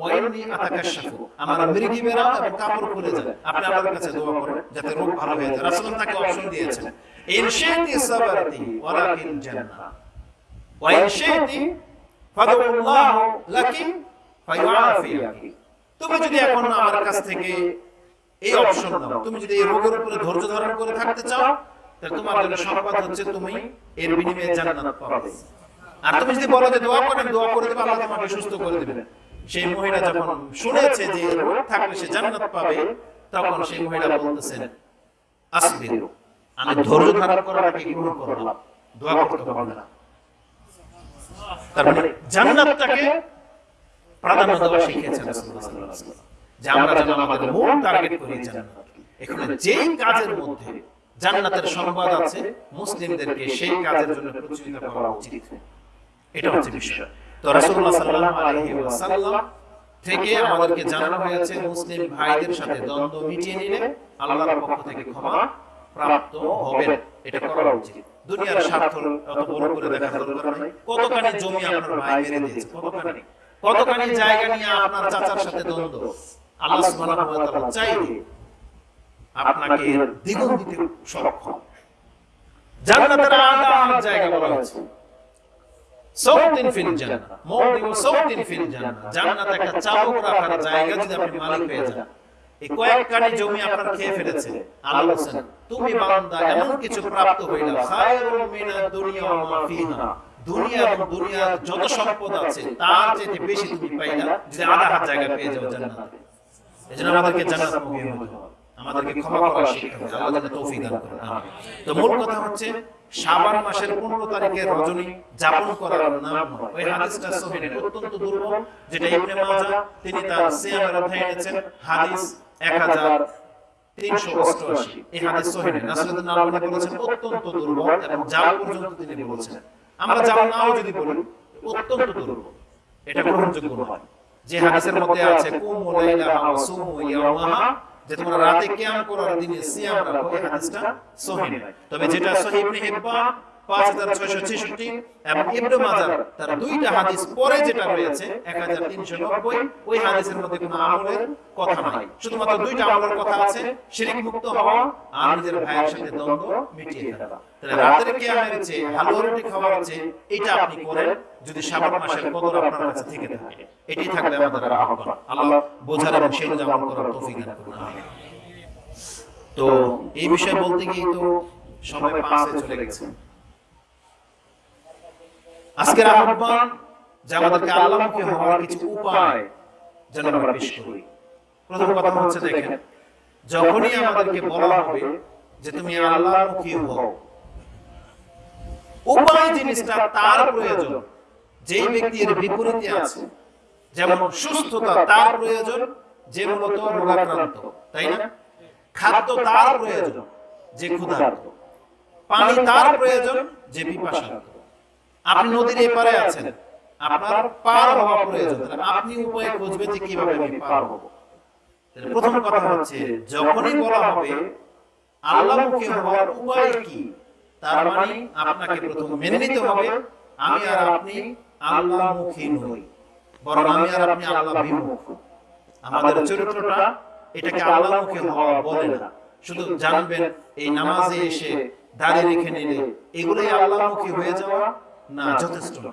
ওয়া ইন্নি আমার মৃগি বেরা এবং কাপড় খুলে যায়। আপনি আল্লাহর কাছে দোয়া যাতে রোগ ভালো হয়ে যায়। রাসূল তাকে অপশন দিয়েছেন, ইন শাইতি সাবারতি ওয়ালাকিন জান্নাহ। ওয়া ইন শাইতি ফাদুল্লাহ ফায়ুআফিয়াকি। তুমি যদি এখন আমার কাছ থেকে এই অপশন দাও। তুমি যদি এই রোগের উপরে ধৈর্য ধারণ করে থাকতে চাও, তাহলে তোমার জন্য সংবাদ হচ্ছে তুমি এর বিনিময়ে জান্নাত পাবে। আর তুমি যদি বলো যে দোয়া করেন দোয়া করে দেবে, আল্লাহ তোমাকে সুস্থ করে দেবেন সেই মহিলা যখন শুনেছে যে রোগ থাকলে সে জান্নাত পাবে, তখন সেই মহিলা বলতেছেন আসবিরু, আমি ধৈর্য ধারণ করাটাকে গ্রহণ করলাম, দোয়া করতে হবে না। তার মানে জান্নাতটাকে প্রাধান্য দেওয়া শিখিয়েছেন রাসূলুল্লাহ সাল্লাল্লাহু আলাইহি ওয়াসাল্লাম। জান্নাতের সংবাদ আছে, মুসলিমদেরকে সেই কাজের জন্য করা উচিত। এটা হচ্ছে বিষয়। তো থেকে আমাদেরকে জানানো হয়েছে, মুসলিম ভাইদের সাথে দ্বন্দ্ব মিটিয়ে নিলে আল্লাহর পক্ষ থেকে ক্ষমা প্রাপ্ত এটা করা উচিত। দুনিয়ার স্বার্থ অত বড় করে দরকার কতখানি জমি আপনার ভাই মেরে দিয়েছে, কতখানি? কতখানি জায়গা নিয়ে আপনার চাচার সাথে দ্বন্দ্ব? আল্লাহ সুবহানাহু ওয়া তাআলা চাইলে আপনাকে দ্বিগুণ দিতে সক্ষম। জান্নাতের আলাদা আলাদা জায়গা বলা হয়েছে সৌতিন ফিল জান্নাত। মওদিউ সৌতিন ফিল জান্নাত। জান্নাত একটা চাবুক রাখার জায়গা যদি আপনি মালিক হয়ে যান। এই কয়েকখানি জমি আপনার খেয়ে ফেলেছে। আল্লাহ বলেন তুমি বান্দা এমন কিছু প্রাপ্ত হইলা খায়রুম মিনাদ দুনিয়া ওয়া মা ফিহা। দুনিয়া এবং দুনিয়ার যত সম্পদ আছে তার চেয়ে বেশি তুমি পাইলা। যদি আধা হাত জায়গা পেয়ে যাও জান্নাতে। এজন্য আমাদেরকে জান্নাত হতে হবে আমাদেরকে ক্ষমা করা শিখতে হবে আল্লাহ তৌফিক দান করেন। তো মূল কথা হচ্ছে, শাবান মাসের 15 তারিখের রজনী যাপন করার নাম ওই হাদিসটা সহিহ, অত্যন্ত দুর্বল, যেটা ইবনে মাজাহ, তিনি তার সিয়ামের অধ্যায়ে এনেছেন। হাদিস 1000 তিনশো অষ্টআশি। এই হাদিস সহিহ। নাসরুদ্দিন আলবানী বলেছেন, অত্যন্ত দুর্বল এবং পর্যন্ত তিনি আমরা নাও যদি বলি, অত্যন্ত দুর্বল। এটা গ্রহণযোগ্য নয়। যে হাদিসের মধ্যে আছে কুমু লাইলাহা ওয়া সুমু ইয়াওমাহা যে তোমরা রাতে কিয়াম করো আর দিনে সিয়াম রাখো এই হাদিসটা সহিহ। তবে যেটা সহিহ ইবনে হিব্বান 5666 এবং ইবনে মাজাহ, তার দুইটা হাদিস পরে যেটা রয়েছে 1390 ওই হাদিসের মধ্যে কোনো আমলের কথা নাই। শুধুমাত্র দুইটা আমলের কথা আছে, শিরক মুক্ত হওয়া আর নিজের ভাইয়ের সাথে দ্বন্দ্ব মিটিয়ে ফেলা। তাহলে রাতের কিয়ামের যে হালুয়া রুটি খাওয়ার যে এটা আপনি করেন, যদি শাবান মাসের কদর আপনার কাছে থেকে থাকে এটাই থাকবে আমাদের আহ্বান। আল্লাহ বোঝার এবং সেই আমল করার তৌফিক দান করুন তো এই বিষয়ে বলতে গিয়ে তো সময় পাঁচে চলে গেছে। আজকের আহ্বান যে আমাদেরকে আল্লাহমুখী হওয়ার কিছু উপায় যেন আমরা পেশ করি। প্রথম কথা হচ্ছে দেখেন যখনই আমাদেরকে বলা হবে যে তুমি আল্লাহমুখী হও। উপায় জিনিসটা তার প্রয়োজন। যেই ব্যক্তি এর বিপরীতে আছে যেমন সুস্থতা তার প্রয়োজন যে মূলত রোগাক্রান্ত তাই না? খাদ্য তার প্রয়োজন যে ক্ষুধার্ত। পানি তার প্রয়োজন যে পিপাসার্ত। আপনি নদীর এপারে আছেন। আপনার পার হওয়া প্রয়োজন। আপনি উপায় খুঁজবেন যে কীভাবে আমি পার হব? প্রথম কথা হচ্ছে যখনই বলা হবে আল্লাহমুখী হওয়ার উপায় কি? তার মানে আপনাকে প্রথম মেনে নিতে হবে আমি আর আপনি আল্লাহমুখী নই বরং আমি আর আপনি আল্লাহ বিমুখ। আমাদের চরিত্রটা এটাকে আল্লাহমুখী হওয়া বলে না। শুধু জানবেন এই নামাজে এসে দাঁড়িয়ে রেখে নিলে এগুলোই আল্লাহমুখী হয়ে যাওয়া না যথেষ্ট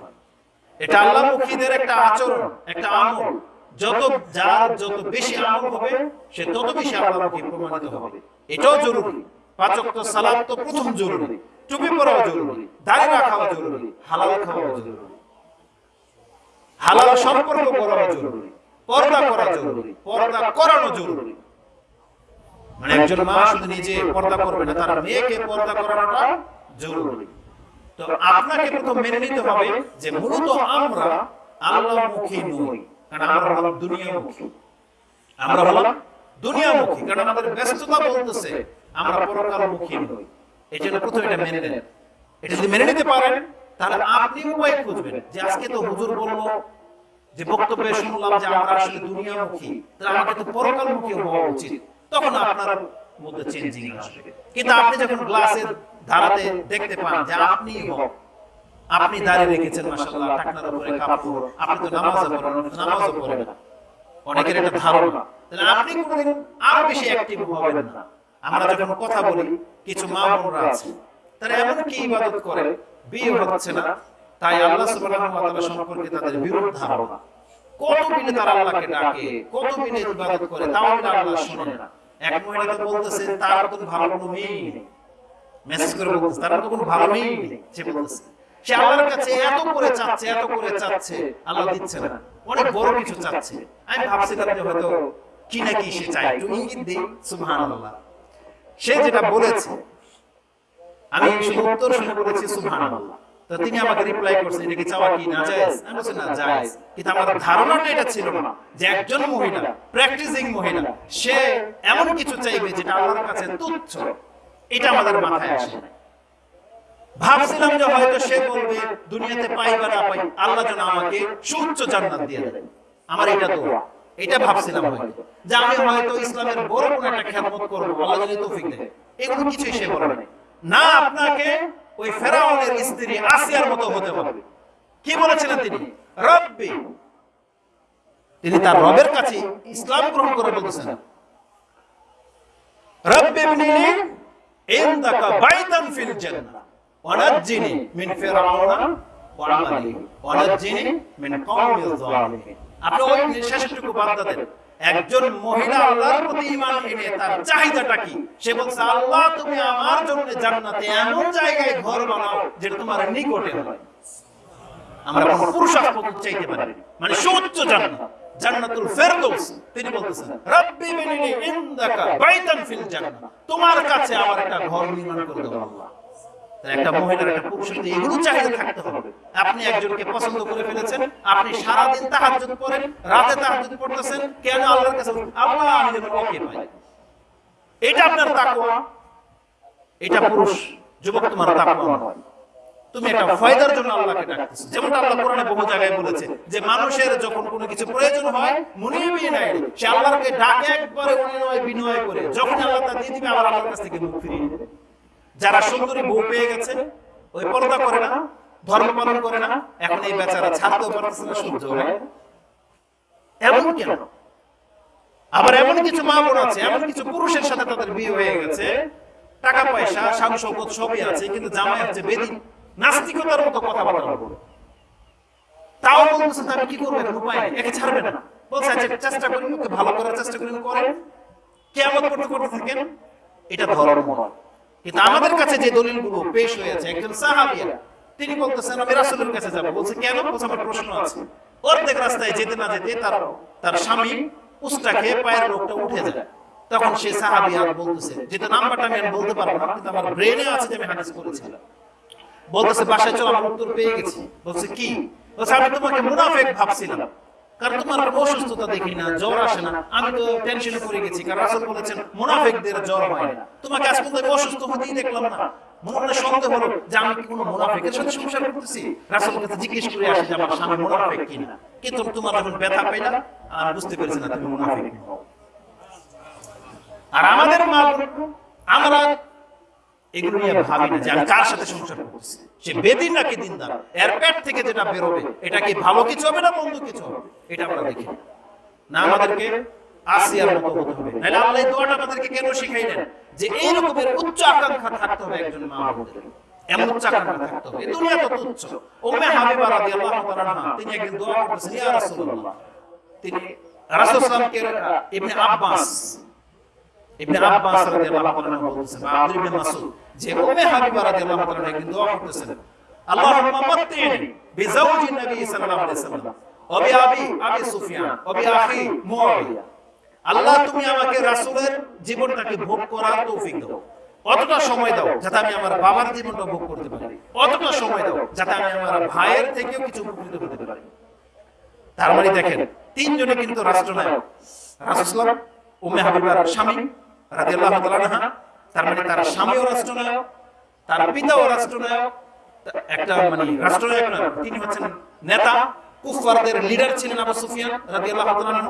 এটা আল্লাহমুখীদের একটা আচরণ একটা আমল। যত যার যত বেশি আমল হবে সে তত বেশি আল্লাহমুখী প্রমাণিত হবে। এটাও জরুরি। পাঁচ ওয়াক্ত সালাত তো প্রথম জরুরি। টুপি পরাও জরুরি। দাড়ি রাখাও জরুরি। হালাল খাওয়াও জরুরি। হালাল সম্পর্ক জরুরি। পর্দা করা জরুরি। পর্দা করানো জরুরি। মানে একজন মা শুধু নিজে পর্দা করবে না তার মেয়েকে পর্দা করানোটা জরুরি। আপনাকে প্রথম মেনে নিতে হবে যে মূলত আমরা আল্লাহমুখী নই, কারণ আমরা হলাম দুনিয়ামুখী। আমরা হলাম দুনিয়ামুখী, কারণ আমাদের ব্যস্ততা বলতেছে, আমরা পরকালমুখী নই। এই জন্য প্রথমে এটা মেনে নেন। এটা যদি মেনে নিতে পারেন, তাহলে আপনি উপায় খুঁজবেন। যে আজকে তো হুজুর বলল, যে বক্তব্যে শুনলাম যে আমরা আসলে দুনিয়ামুখী, তাহলে আমাকে তো পরকালমুখী হওয়া উচিত। তখন আপনার মধ্যে চেঞ্জিং আসবে। কিন্তু আপনি যখন গ্লাসের ধারাতে দেখতে পান যে আপনি হক আপনি দাঁড়িয়ে রেখেছেন মাশাআল্লাহ টাকনার উপরে কাপড় আপনি তো নামাজও পড়েন নামাজও পড়েন। অনেকের এটা ধারণা। তাহলে আপনি কোনদিন আরও বেশি অ্যাক্টিভ হবেন না। আমরা যখন কথা বলি কিছু মা বোনরা আছে। তারা এমন কি ইবাদত করে? বিয়ে হচ্ছে না। তাই আল্লাহ সুবহানাহু ওয়া তাআলা সম্পর্কে তাদের বিরূপ ধারণা। কত বিলে তারা আল্লাহকে ডাকে? কত বিলে ইবাদত করে? তাও আল্লাহ শুনে না এক মহিলা তো বলতেছে তার তো ভালো কোনো মেয়েই নেই মেসেজ করে বলতেছে তার কোনো ভালো নেই সে বলতেছে। সে আল্লাহর কাছে এত করে চাচ্ছে এত করে চাচ্ছে আল্লাহ দিচ্ছে না। অনেক বড় কিছু চাচ্ছে। আমি ভাবছিলাম যে হয়তো কি না কি সে চায় একটু ইঙ্গিত দিই। সুবহানাল্লাহ। সে যেটা বলেছে আমি শুধু উত্তর শুনে বলেছি সুবহানাল্লাহ। তো তিনি আমাকে রিপ্লাই করছেন এটা কি চাওয়া কি না? জায়েজ? আমি বলছি না জায়েজ। কিন্তু আমার ধারণাটা এটা ছিল না যে একজন মহিলা প্র্যাকটিসিং মহিলা সে এমন কিছু চাইবে যেটা আল্লাহর কাছে তুচ্ছ। এটা আমাদের মাথায় আসে ভাবছিলাম যে হয়তো সে বলবে, দুনিয়াতে পাই বা না পাই, আল্লাহ যেন আমাকে সুউচ্চ জান্নাত দিয়ে দেন। আমার এটা দোয়া। এটা ভাবছিলাম হয়তো। যে আমি হয়তো ইসলামের বড় কোনো একটা খেদমত করব, আল্লাহ যদি তৌফিক দেয় এগুলো কিছুই সে বলে না, আপনাকে ওই ফেরাউনের স্ত্রী আসিয়ার মতো হতে হবে। কি বলেছিলেন তিনি? রব্বি। তিনি তার রবের কাছে ইসলাম গ্রহণ করে বলতেছেন রব্বি ইনদাকা বাইতান ফিল জান্নাহ। ওয়ানাজ্জিনি মিন ফিরাউনা ওয়া আমালিহি ওয়ানাজ্জিনি মিন জালিমিন। আপনি ওই শেষটুকু বার্তা দেন। একজন মহিলা আল্লাহর প্রতি ঈমান এনে তার চাহিদাটা কি? সে বলছে আল্লাহ তুমি আমার জন্য জান্নাতে এমন জায়গায় ঘর বানাও যেটা তোমার নিকটে হয়। আমরা কোন পুরুষার্থ চাইতে পারি মানে সুউচ্চ জান্নাত। জান্নাতুল ফেরদৌস, তিনি বলতেছেন, রব্বি বিনিনি ইনদাকা বাইতান ফিল জান্নাহ। তোমার কাছে আমার একটা ঘর নির্মাণ করে দাও আল্লাহ। একটা মহিলার একটা পুরুষের এগুলো চাহিদা থাকতে হবে। আপনি একজনকে পছন্দ করে ফেলেছেন, আপনি সারা দিন তাহাজ্জুদ পড়েন রাতে তাহাজ্জুদ পড়তেছেন কেন আল্লাহর কাছে আল্লাহ, আমি যেন পাই। এটা আপনার তাকওয়া, এটা পুরুষ, যুবক তোমার তাকওয়া। নয় তুমি একটা জন্য আল্লাহকে ডাকতেছো। যেমন আল্লাহ কোরআনে বহু জায়গায় বলেছে যে মানুষের যখন কোনো কিছু প্রয়োজন হয় বিয়ে নাই সে আল্লাহকে ডাকে একবারে অনুনয় বিনয় করে। যখন আল্লাহ তা দিয়ে দিবে, আবার আল্লাহর কাছ থেকে মুখ ফিরিয়ে নেবে। যারা সুন্দরী বউ পেয়ে গেছে, ওই পর্দা করে না, ধর্ম পালন করে না, এখন এই বেচারা ছাড়তেও পারতেছে না সহ্য হয় এমন কেন? আবার এমন কিছু মা বোন আছে, এমন কিছু পুরুষের সাথে তাদের বিয়ে হয়ে গেছে। টাকা পয়সা শৌকত সবই আছে, কিন্তু জামাই হচ্ছে বেদিন নাস্তিকতার মতো কথাবার্তা বলে তাও বলতেছে আমি কি করব? এখন উপায় একে ছাড়বে না। বলছে আচ্ছা চেষ্টা করি ওকে ভালো করার চেষ্টা করি করেন। কেমন করতে করতে থাকেন। এটা ধর্ম। নয়। কিন্তু আমাদের কাছে যে দলিলগুলো পেশ হয়েছে একজন সাহাবিয়া তিনি বলতেছেন আমি রাসূলের কাছে যাব। বলছে কেন? বলছে আমার প্রশ্ন আছে। অর্ধেক রাস্তায় যেতে না যেতে তার তার স্বামী উস্টা খেয়ে পায়ের রোগটা উঠে যায়। তখন সে সাহাবিয়া বলতেছে যেটা নাম্বারটা আমি বলতে পারব না কিন্তু আমার ব্রেনে আছে যে আমি হাদিস করেছিলাম বলতেছে বাসায় চলো আমার উত্তর পেয়ে গেছি। বলছে কি? বলছে আমি তোমাকে মুনাফেক ভাবছিলাম। কারণ তোমার অসুস্থতা দেখি না জ্বর আসে না। আমি তো টেনশনে পড়ে গেছি। কারণ রাসূল বলেছেন মুনাফিকদের জ্বর হয় না। তোমাকে আজ পর্যন্ত আমি অসুস্থ হতেই দেখলাম না। মনে মনে সন্দেহ হলো যে আমি কি কোনো মুনাফিকের সাথে সংসার করতেছি? রাসূলের কাছে জিজ্ঞেস করে আসি যে আমার স্বামী মুনাফিক কিনা? কিন্তু তোমার যখন ব্যথা পাইলা আর বুঝতে পেরেছি না তুমি মুনাফিক। আর আমাদের মা আমরা এগুলো নিয়ে ভাবি না যে আমি কার সাথে সংসার করতেছি সে বেদিন নাকি দিনদার? এর পেট থেকে যেটা বেরোবে এটা কি ভালো কিছু হবে না মন্দ কিছু হবে? এটা আমরা দেখি। না। না আমাদেরকে আসিয়ার মতো হতে হবে। নাহলে আল্লাহ দোয়াটা আমাদেরকে কেন শিখাইলেন? যে এই রকমের উচ্চ আকাঙ্ক্ষা থাকতে হবে একজন মা বোনদের এমন উচ্চ আকাঙ্ক্ষা থাকতে হবে। দুনিয়া তো তুচ্ছ। উম্মে হাবিবা রাদিয়াল্লাহু তাআলা তিনি একদিন দোয়া করতেছেন ইয়া রাসূলুল্লাহ। তিনি রাসূল সাল্লাল্লাহু আলাইহি ওয়াসাল্লামকে ইবনে আব্বাস ইবনে আব্বাস রাদিয়াল্লাহু তাআলা বলতেছেন আব্দুল ইবনে মাসউদ যে উম্মে হাবিবা রাদিয়াল্লাহু তাআলা একদিন দোয়া করতেছেন আল্লাহুম্মা মাত্তিনি বিজাওজি নবী সাল্লাল্লাহু আলাইহি ওয়াসাল্লাম ওবি আবি আবি সুফিয়ান ওবি আখি মুআবিয়া। আল্লাহ তুমি আমাকে রাসূলের জীবনটাকে ভোগ করার তৌফিক দাও। অতটা সময় দাও যাতে আমি আমার বাবার জীবনটা ভোগ করতে পারি। অতটা সময় দাও যাতে আমি আমার ভাইয়ের থেকেও কিছু উপকৃত হতে পারি। তার মানে দেখেন তিনজনে কিন্তু রাষ্ট্রনায়ক। রাসূলুল্লাহ উম্মে হাবিবার স্বামী রাদিয়াল্লাহু তাআলা তার মানে তার স্বামীও রাষ্ট্রনায়ক তার পিতাও রাষ্ট্রনায়ক একটা মানে রাষ্ট্রনায়ক না তিনি হচ্ছেন নেতা কুফারদের লিডার ছিলেন আবু সুফিয়ান রাদিয়াল্লাহু তাআলা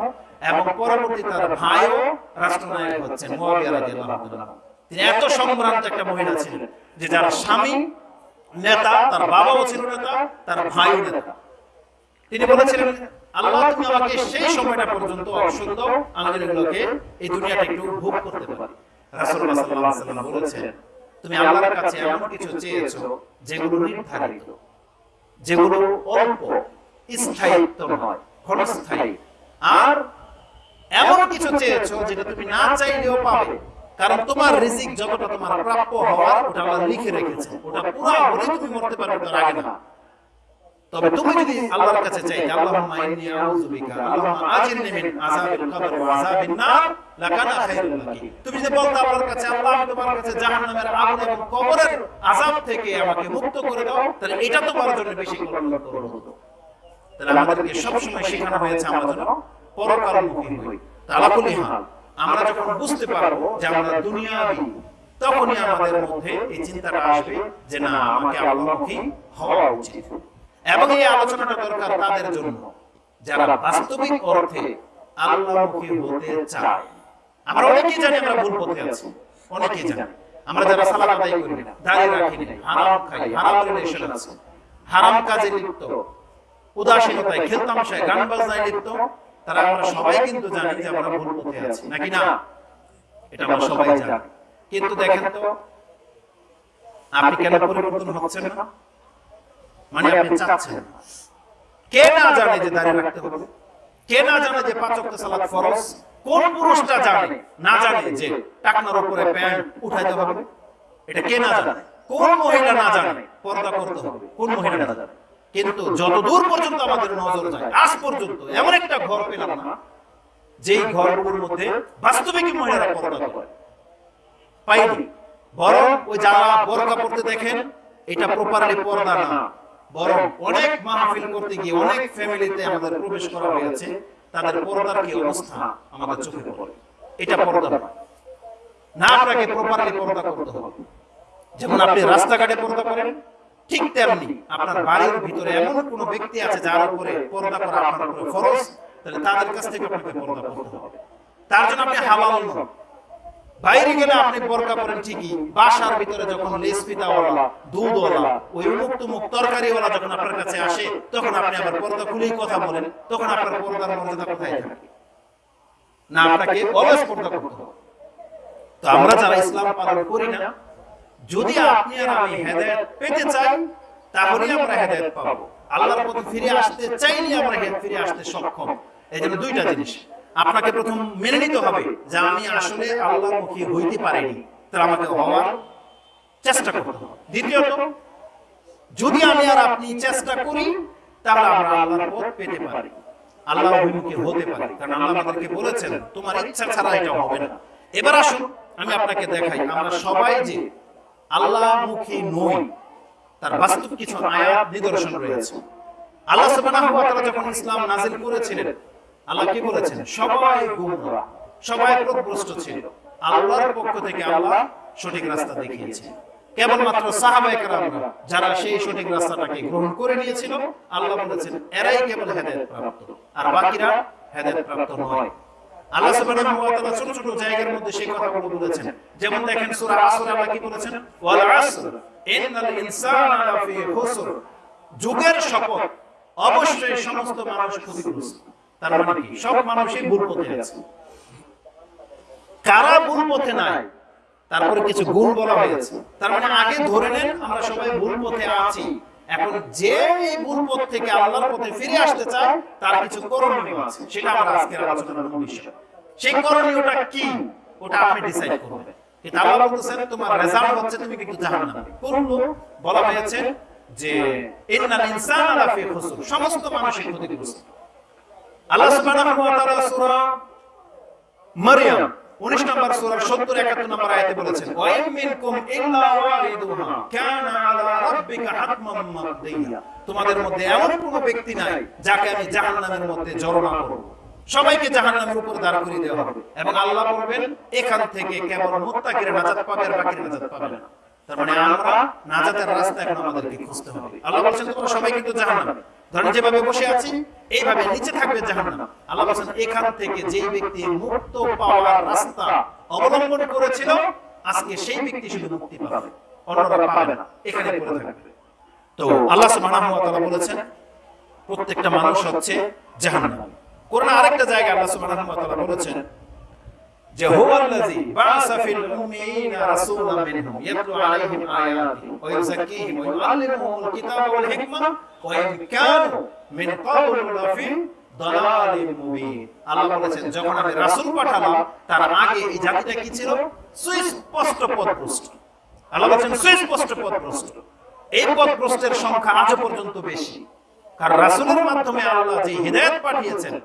এবং পরবর্তী তার ভাইও রাষ্ট্রনায়ক হচ্ছেন মুয়াবিয়া রাদিয়াল্লাহু তাআলা তিনি এত সম্ভ্রান্ত একটা মহিলা ছিলেন যে যার স্বামী নেতা তার বাবাও ছিল নেতা তার ভাইও নেতা। তিনি বলেছিলেন আল্লাহ তুমি আমাকে সেই সময়টা পর্যন্ত অবসর দাও আমি যেন এগুলোকে এই দুনিয়াটা একটু ভোগ করতে পারি। রাসূলুল্লাহ সাল্লাল্লাহু আলাইহি ওয়াসাল্লাম বলেছেন তুমি আল্লাহর কাছে এমন কিছু চেয়েছো যেগুলো নির্ধারিত যেগুলো অল্প স্থায়িত্ব নয় ক্ষণস্থায়ী। আর এমন কিছু চেয়েছো যেটা তুমি না চাইলেও পাবে। কারণ তোমার রিজিক যতটা তোমার প্রাপ্য হওয়ার ওটা আল্লাহ লিখে রেখেছে। ওটা পুরো হলে তুমি মরতে পারবে তার আগে না। তবে তুমি যদি আল্লাহর কাছে চাইতে আল্লাহুম্মা ইন্নী আউযু বিকা আল্লাহুম্মা আজিরনি মিন আযাবিল কবর ওয়া আযাবিন নার লাকানা খায়রুল লাকি তুমি যদি বলতে আল্লাহর কাছে আল্লাহ আমি তোমার কাছে জাহান্নামের আগুন এবং কবরের আযাব থেকে আমাকে মুক্ত করে দাও তাহলে এটা তোমার জন্য বেশি কল্যাণকর হতো তাহলে আমাদেরকে সব সময় শেখানো হয়েছে আমরা যেন পরকালমুখী হই তালাকুলি হাল আমরা যখন বুঝতে পারব যে আমরা দুনিয়াবি তখনই আমাদের মধ্যে এই চিন্তাটা আসবে যে না আমাকে আল্লাহমুখী হওয়া উচিত। এবং এই আলোচনাটা দরকার তাদের জন্য। যারা বাস্তবিক অর্থে আল্লাহমুখী হতে চায়। আমরা অনেকেই জানি আমরা ভুল পথে আছি। অনেকেই জানি। আমরা যারা সালাত আদায় করি না দাঁড়িয়ে রাখি না, হারাম খাই, হারাম রিলেশন আছে, হারাম কাজে লিপ্ত, উদাসীনতায়, খেলতামশায়, গান বাজনায় লিপ্ত, তারা আমরা সবাই কিন্তু জানি যে আমরা ভুল পথে আছি, নাকি না? এটা আমরা সবাই জানি। কিন্তু দেখেন তো, আপনি কেন পরিবর্তন হচ্ছেন না? মানে আপনি চাচ্ছেন কে না জানে যে দাঁড়িয়ে রাখতে হবে? কে না জানে যে পাঁচ ওয়াক্ত সালাত ফরজ? কোন পুরুষটা জানে? না জানে যে টাকনার উপরে প্যান্ট উঠাইতে হবে? এটা কে না জানে? কোন মহিলা না জানে? পর্দা করতে হবে। কোন মহিলা না জানে? কিন্তু যত দূর পর্যন্ত আমাদের নজর যায় আজ পর্যন্ত এমন একটা ঘর পেলাম না যেই ঘরগুলোর মধ্যে বাস্তবিক মহিলারা পর্দা করে। পাইনি। বরং ওই যারা বোরকা পড়তে দেখেন এটা প্রপারলি পর্দা না বরং অনেক মাহফিল করতে গিয়ে অনেক ফ্যামিলিতে আমাদের প্রবেশ করা হয়েছে, তাদের পর্দার কি অবস্থা আমাদের চোখে পড়ে। এটা পর্দা না আপনাকে প্রপারলি পর্দা করতে হবে। যেমন আপনি রাস্তাঘাটে পর্দা করেন, ঠিক তেমনি আপনার বাড়ির ভিতরে এমন কোন ব্যক্তি আছে যার উপরে পর্দা করা আপনার উপরে ফরজ, তাহলে তাদের কাছ থেকে আপনাকে পর্দা করতে হবে। তার জন্য আপনি হালাল নন। বাইরে গেলে আপনি বোরকা পরেন ঠিকই, বাসার ভিতরে যখন লেস পিতাওয়ালা দুধওয়ালা, ওই উমুক তুমুক তরকারিওয়ালা যখন আপনার কাছে আসে, তখন আপনি আবার পর্দা খুলেই কথা বলেন, তখন আপনার পর্দার মর্যাদা কোথায় থাকে? না, আপনাকে অলস পর্দা করতে হবে। তো আমরা যারা ইসলাম পালন করি না, যদি আপনি আর আমি হেদায়েত পেতে চাই তাহলে আমরা হেদায়েত পাবো। আল্লাহর পথে ফিরে আসতে চাইলে আমরা ফিরে আসতে সক্ষম। এই জন্য দুইটা জিনিস। আপনাকে প্রথম মেনে নিতে হবে যে আমি আসলে আল্লাহর মুখী হইতে পারিনি। তাহলে আমাকে হওয়ার চেষ্টা করতে হবে। দ্বিতীয়ত, যদি আমি আর আপনি চেষ্টা করি, তাহলে আমরা আল্লাহর পথ পেতে পারি। আল্লাহ অভিমুখী হতে পারি। কারণ আল্লাহ আমাদেরকে বলেছেন, তোমার ইচ্ছা ছাড়া এটা হবে না। এবার আসুন, আমি আপনাকে দেখাই। আমরা সবাই যে আল্লাহমুখী নই, তার বাস্তব কিছু আয়াত নিদর্শন রয়েছে। আল্লাহ যখন ইসলাম নাযিল করেছিলেন আল্লাহ কি বলেছেন? সবাই গুমরা সবাই পথভ্রষ্ট ছিল। আল্লাহর পক্ষ থেকে আল্লাহ সঠিক রাস্তা দেখিয়েছেন কেবলমাত্র যারা সেই সঠিক রাস্তাটাকে গ্রহণ করে নিয়েছিল আল্লাহ বলেছেন এরাই কেবল হেদায়েত প্রাপ্ত। আর বাকিরা হেদায়েত প্রাপ্ত নয়। আল্লাহ সুবহানাহু ওয়া তাআলা ছোট ছোট জায়গার মধ্যে সেই কথাগুলো বলেছেন। যেমন দেখেন সূরা আসর আল্লাহ কি বলেছেন? ওয়াল আসর। ইন্নাল ইনসানা লাফি খুসর। যুগের শপথ। অবশ্যই সমস্ত মানুষ ক্ষতিগ্রস্ত তার মানে কি? সব মানুষই ভুল পথে আছে। কারা ভুল পথে নাই? তারপরে কিছু গুণ বলা হয়েছে। তার মানে আগে ধরে নেন আমরা সবাই ভুল পথে আছি। এখন যে এই ভুল পথ থেকে আল্লাহর পথে ফিরে আসতে চায় তার কিছু করণীয় আছে। সেটা আমরা আজকের আলোচনার বিষয়। সেই করণীয়টা কি? ওটা আপনি ডিসাইড করবেন আল্লাহ বলতেছেন তোমার রেজাল্ট হচ্ছে তুমি কিন্তু জাহান্নামে। করল বলা হয়েছে যে ইন্নাল ইনসানা লাফি খুসর। সমস্ত মানুষের ক্ষতিগ্রস্ত। আল্লাহ সুবহানাহু ওয়া তাআলা সূরা মারইয়াম 19 নম্বর সূরা 70 71 নম্বর আয়াতে বলেছেন ওয়া মিনকুম ইল্লা ওয়ারিদুহা কানা আলা রাব্বিকা হাতমান মাকদিয়া তোমাদের মধ্যে এমন কোন ব্যক্তি নাই যাকে আমি জাহান্নামের মধ্যে জড়না করব। সবাইকে জাহান্নামের উপর দাঁড় করিয়ে দেওয়া হবে। এবং আল্লাহ বলবেন এখান থেকে কেবল মুত্তাকিরা নাজাত পাবে আর বাকিরা নাজাত পাবে না। তার মানে আমরা নাজাতের রাস্তা এখন আমাদেরকে খুঁজতে হবে। আল্লাহ বলছেন তোমরা সবাই কিন্তু জাহান্নামে। ধরেন যেভাবে বসে আছি এইভাবে নিচে থাকবে জাহান্নাম। আল্লাহ বলছেন এখান থেকে যেই ব্যক্তি মুক্ত পাওয়ার রাস্তা অবলম্বন করেছিল আজকে সেই ব্যক্তি শুধু মুক্তি পাবে। অন্যরা পাবে না। এখানে পড়ে থাকবে। তো আল্লাহ সুবহানাহু ওয়া তাআলা বলেছেন প্রত্যেকটা মানুষ হচ্ছে জাহান্নাম। কোরআন আরেকটা জায়গায় আল্লাহ সুবহানাহু ওয়া তাআলা বলেছেন যে হুয়াল্লাযী বাআসা ফিল উম্মিয়িনা রাসূলাম মিনহুম ইয়াতলু আলাইহিম আয়াতি ওয়া ইউযাক্কিহিম ওয়া ইউআল্লিমুহুমুল কিতাবা ওয়াল হিকমা ওয়া ইন কানু মিন ক্বাবলু লাফি দালালিন মুবিন আল্লাহ বলেছেন যখন আমি রাসূল পাঠালাম তার আগে এই জাতিটা কি ছিল সুস্পষ্ট পথভ্রষ্ট আল্লাহ বলেছেন সুস্পষ্ট পথভ্রষ্ট এই পথভ্রষ্টের সংখ্যা আজও পর্যন্ত বেশি কারণ রাসূলের মাধ্যমে আল্লাহ যে হিদায়াত পাঠিয়েছেন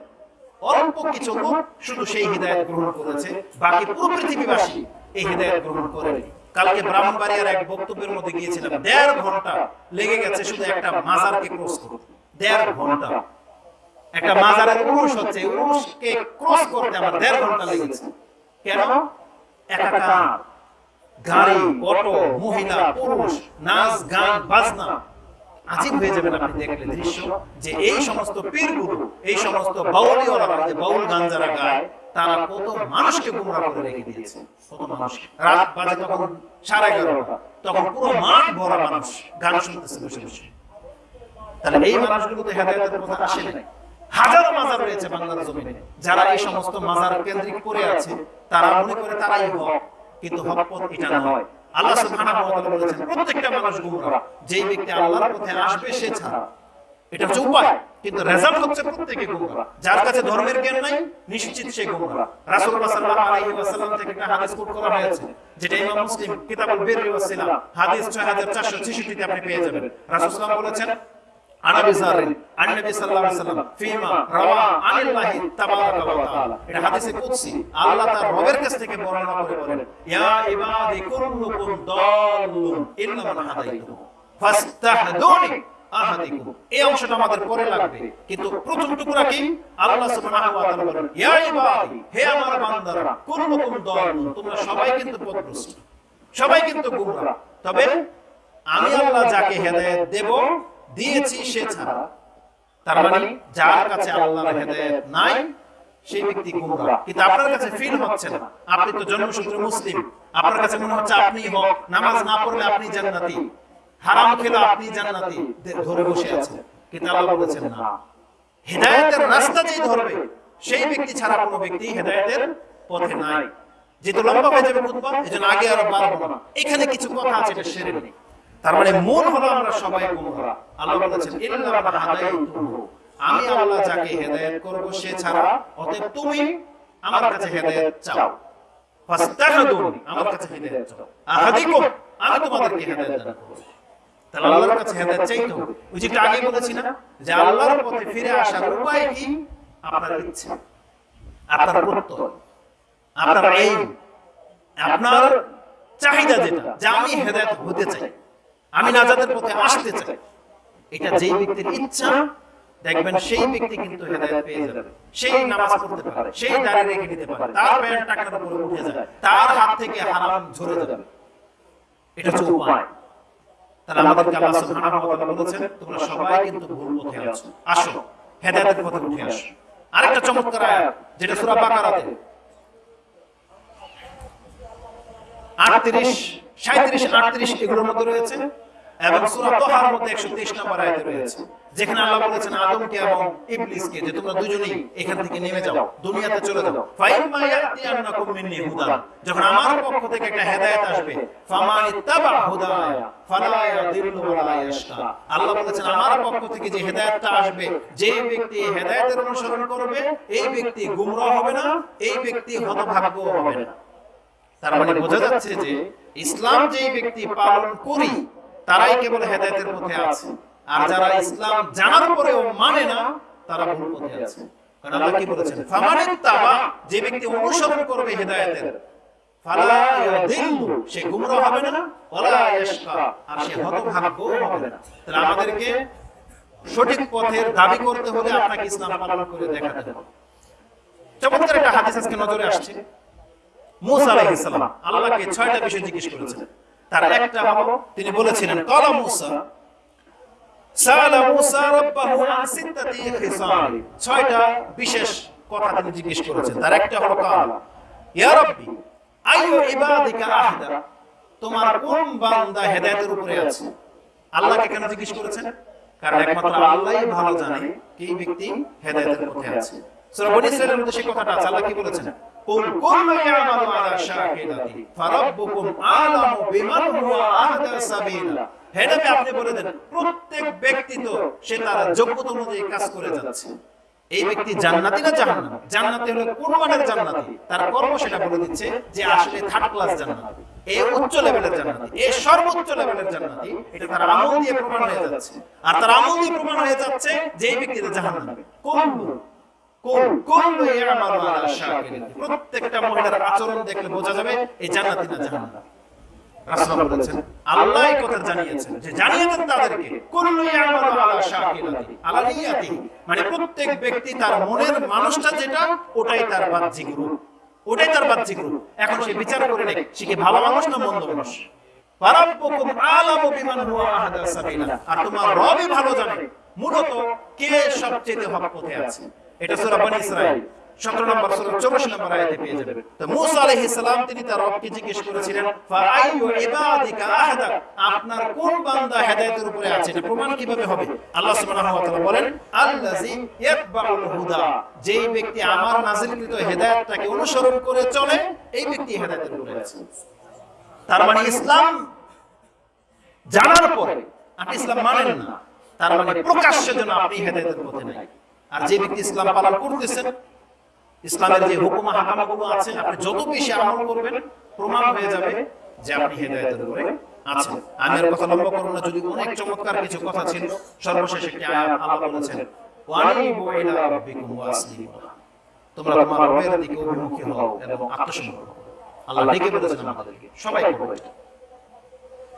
অল্প কিছু লোক শুধু সেই হৃদায়ত গ্রহণ করেছে, বাকি পুরো পৃথিবীবাসী এই হৃদায়ত গ্রহণ করেনি। কালকে ব্রাহ্মণবাড়িয়ার এক বক্তব্যের মধ্যে গিয়েছিলাম, দেড় ঘণ্টা লেগে গেছে শুধু একটা মাজারকে ক্রস করতে। দেড় ঘণ্টা। একটা মাজারের উরুষ হচ্ছে উরুষকে ক্রস করতে আমার দেড় ঘণ্টা লেগেছে কেন? একাকার, গাড়ি, অটো, মহিলা, পুরুষ, নাচ, গান, বাজনা হয়ে যাবেন আপনি দৃশ্য যে এই সমস্ত এই সমস্ত বাউল গান যারা গায়, তারা কত মানুষকে গুমরা করে রেখে দিয়েছে। কত মানুষ। রাত বাজে তখন সাড়ে এগারোটা। তখন পুরো মাঠ ভরা মানুষ গান শুনতেছে বসে বসে। তাহলে এই মানুষগুলো তো হেদায়তের কথা আসে নাই। হাজারো মাজার রয়েছে বাংলার জমিনে। যারা এই সমস্ত মাজার কেন্দ্রিক করে আছে, তারা মনে করে তারাই হক, কিন্তু হক পথ এটা নয়। আল্লাহ সুবহানাহু ওয়া তাআলা বলেছেন প্রত্যেকটা মানুষ গুমরা। যেই ব্যক্তি আল্লাহর পথে আসবে সে ছাড়া। এটা হচ্ছে উপায়। কিন্তু রেজাল্ট হচ্ছে প্রত্যেকে গুমরা। যার কাছে ধর্মের জ্ঞান নাই নিশ্চিত সে গুমরা। রাসূলুল্লাহ সাল্লাল্লাহু আলাইহি ওয়াসাল্লাম থেকে একটা হাদিস কোট করা হয়েছে যেটা ইমাম মুসলিম কিতাবুল বিররি ওয়াস সিলাম হাদিস 6466 তে আপনি পেয়ে যাবেন। রাসূল সাল্লাল্লাহু বলেছেন عن ابي ذر عن النبي صلى الله عليه وسلم فيما روى عن الله تبارك وتعالى এটা হাদিসে কুদসি আল্লাহ তার রবের কাছ থেকে বর্ণনা করে বলেন ইয়া ইবাদি কুল্লুকুম দাল্লুন ইল্লা মান হাদাইতু ফাস্তাহদুনি আহাদিকুম এই অংশটা আমাদের পরে লাগবে কিন্তু প্রথম টুকরা কি আল্লাহ সুবহানাহু ওয়া তাআলা বলেন ইয়া ইবাদি হে আমার বান্দারা কুল্লুকুম দাল্লুন তোমরা সবাই কিন্তু পথভ্রষ্ট সবাই কিন্তু গুমরা তবে আমি আল্লাহ যাকে হেদায়েত দেব দিয়েছি সে ছাড়া। তার মানে যার কাছে আল্লাহর হেদায়েত নাই সেই ব্যক্তি গুমরা কিন্তু আপনার কাছে ফিল হচ্ছে না। আপনি তো জন্মসূত্রে মুসলিম। আপনার কাছে মনে হচ্ছে আপনি হক নামাজ না পড়লে আপনি জান্নাতি। হারাম খেলে আপনি জান্নাতি। ধরে বসে আছেন কিন্তু আল্লাহ বলেছেন না। হেদায়েতের রাস্তা যেই ধরবে সেই ব্যক্তি ছাড়া কোনো ব্যক্তি হেদায়েতের পথে নাই। যেহেতু লম্বা হয়ে যাবে খুতবা এজন্য আগে আর বাড়বো না। এখানে কিছু কথা আছে এটা সেরে নেই তার মানে মূল হলো আমরা সবাই গুমরা আল্লাহ বলেছেন ইল্লা হাদাইতুহু আমি আল্লাহ যাকে হেদায়েত করব সে ছাড়া। অতএব তুমি আমার কাছে হেদায়েত চাও। ফাস্তাহদুনি আমার কাছে হেদায়েত চাও। আহাদিকুম আমি তোমাদেরকে হেদায়েত দান করব। তাহলে আল্লাহর কাছে হেদায়েত চাইতে হবে। ওই যে আগে বলেছি না যে আল্লাহর পথে ফিরে আসার উপায় কি? আপনার ইচ্ছে আপনার প্রত্যয় আপনার এই আপনার চাহিদা যেটা যে আমি হেদায়েত হতে চাই আমি নাজাতের পথে আসতে চাই। এটা যেই ব্যক্তির ইচ্ছা দেখবেন সেই ব্যক্তি কিন্তু হেদায়েত পেয়ে যাবে। সেই নামাজ পড়তে পারে সেই দাঁড়িয়ে রেখে নিতে পারে। তার প্যান্ট টাকার উপরে উঠে যায়। তার হাত থেকে হারাম ঝরে যাবে। এটা হচ্ছে উপায়। তাহলে আমাদেরকে আল্লাহ সুবহানাহু ওয়া তাআলা বলেছেন তোমরা সবাই কিন্তু ভুল পথে আছো। আসো হেদায়েতের পথে উঠে আসো। আরেকটা চমৎকার আয়াত যেটা সূরা বাকারাতে। 38 37 38 এগুলোর মধ্যে রয়েছে। এবং সূরা তাহার মধ্যে 123 নম্বর আয়াতে রয়েছে, যেখানে আল্লাহ বলেছেন আদমকে এবং ইবলিসকে যে তোমরা দুজনেই এখান থেকে নেমে যাও, দুনিয়াতে চলে যাও। ফাইমা ইয়াতিয়ান্নাকুম মিন্নি হুদান, যখন আমার পক্ষ থেকে একটা হেদায়েত আসবে, ফামান ইত্তাবা হুদায়া ফালা ইয়াদিল্লু ওয়ালা ইয়াশকা। আল্লাহ বলেছেন, আমার পক্ষ থেকে যে হেদায়েতটা আসবে, যে ব্যক্তি হেদায়েতের অনুসরণ করবে, এই ব্যক্তি গুমরাহ হবে না, এই ব্যক্তি হতভাগ্য হবে না। তার মানে বোঝা যাচ্ছে যে ইসলাম যে ব্যক্তি পালন করি তারাই কেবল হেদায়েতের পথে আছে। আর যারা ইসলাম জানার পরেও মানে না তারা ভুল পথে আছে। কারণ আল্লাহ কি বলেছেন? তাবা যে ব্যক্তি অনুসরণ করবে হেদায়েতের ফালা ইয়াদিল্লু সে হবে না ওয়ালা ইয়াশকা আর সে হতভাগ্য হবে না। তাহলে আমাদেরকে সঠিক পথের দাবি করতে হলে আপনাকে ইসলাম পালন করে দেখাতে হবে। চমৎকার একটা হাদিস আজকে নজরে আসছে। মুসা আলাইহিস সালাম আল্লাহকে ছয়টা বিষয় জিজ্ঞেস করেছিলেন তার একটা হলো তিনি বলেছিলেন কলা মুসা সালা মুসা রাব্বাহু আন সিত্তাতি খিসাল ছয়টা বিশেষ কথা তিনি জিজ্ঞেস করেছেন। তার একটা হলো কালা ইয়া রাব্বি আইয়ু ইবাদিকা আহদা তোমার কোন বান্দা হেদায়েতের উপরে আছে? আল্লাহকে কেন জিজ্ঞেস করেছেন? কারণ একমাত্র আল্লাহই ভালো জানে কি ব্যক্তি হেদায়েতের পথে আছে। সূরা বনী ইসরাঈলের মধ্যে সেই কথাটা আছে। আল্লাহ কি বলেছেন? কুল কুল্লু ইয়ামালু আলা শাকিলাতি ফারাব্বুকুম আলামু বিমান হুয়া আহদা সাবিলা। হে আপনি বলে দেন প্রত্যেক ব্যক্তি তো সে তার যোগ্যতা অনুযায়ী কাজ করে যাচ্ছে। এই ব্যক্তি জান্নাতি না জাহান্নামী? জান্নাতি হলো কোন জান্নাতি। তার কর্ম সেটা বলে দিচ্ছে যে আসলে থার্ড ক্লাস জান্নাতি। এই উচ্চ লেভেলের জান্নাতি। এই সর্বোচ্চ লেভেলের জান্নাতি। এটা তার আমল দিয়ে প্রমাণ হয়ে যাচ্ছে। আর তার আমল দিয়ে প্রমাণ হয়ে যাচ্ছে যে এই ব্যক্তিটা জাহান্নামী। কোন প্রত্যেকটা মহিলার আচরণ দেখলে বোঝা যাবে এই জান্নাতি না জাহান্নামী। রাসূলুল্লাহ বলেছেন আল্লাহ কথা জানিয়েছেন যে জানিয়ে তাদেরকে কুল্লু ইয়ামালু আলা শাকিলাতি আলা নিয়াতি। মানে প্রত্যেক ব্যক্তি তার মনের মানুষটা যেটা ওটাই তার বাহ্যিক রূপ। ওটাই তার বাহ্যিক রূপ। এখন সে বিচার করে নেয় সে কি ভালো মানুষ না মন্দ মানুষ? ফারাব্বুকুম আলামু বিমান হুয়া আহদা সাবিলা। আর তোমার রবই ভালো জানে। মূলত কে সবচেয়ে হক পথে আছে? এটা সূরা বনী ইসরাঈল। 17 নম্বর সূরা 84 নম্বর আয়াতে পেয়ে যাবেন। তো মূসা আলাইহিস সালাম, তিনি তার রবকে জিজ্ঞেস করেছিলেন ফাআইয়ু ইবাদিকা আহদা? আপনার কোন বান্দা হেদায়েতের উপরে আছে? এটা প্রমাণ কীভাবে হবে? আল্লাহ সুবহানাহু ওয়া তাআলা বলেন, আল্লাযী ইয়াতবাউল হুদা। যেই ব্যক্তি আমার নাযিলকৃত হেদায়েতটাকে অনুসরণ করে চলে, এই ব্যক্তি হেদায়েতের উপরে আছে। তার মানে ইসলাম জানার পরে, আপনি ইসলাম মানেন না। তার মানে প্রকাশ্যে যেন আপনি হেদায়েতের পথে নাই। আর যে ব্যক্তি ইসলাম পালন করতেছেন, ইসলামের যে হুকুম, হাকামাগুলো আছে, আপনি যত বেশি আমল করবেন, প্রমাণ হয়ে যাবে যে আপনি হেদায়েতের উপরে আছেন। আমি আর কথা লম্বা করব না, যদি অনেক চমৎকার কিছু কথা ছিল, সর্বশেষ একটি আয়াত আল্লাহ বলেছেন, ওয়ানিবু ইলা রাব্বিকুম ওয়াসলিমু তোমরা তোমার রবের দিকে অভিমুখী হও এবং আত্মসমর্পণ আল্লাহ ডেকে বলেছেন আমাদেরকে সবাই করবে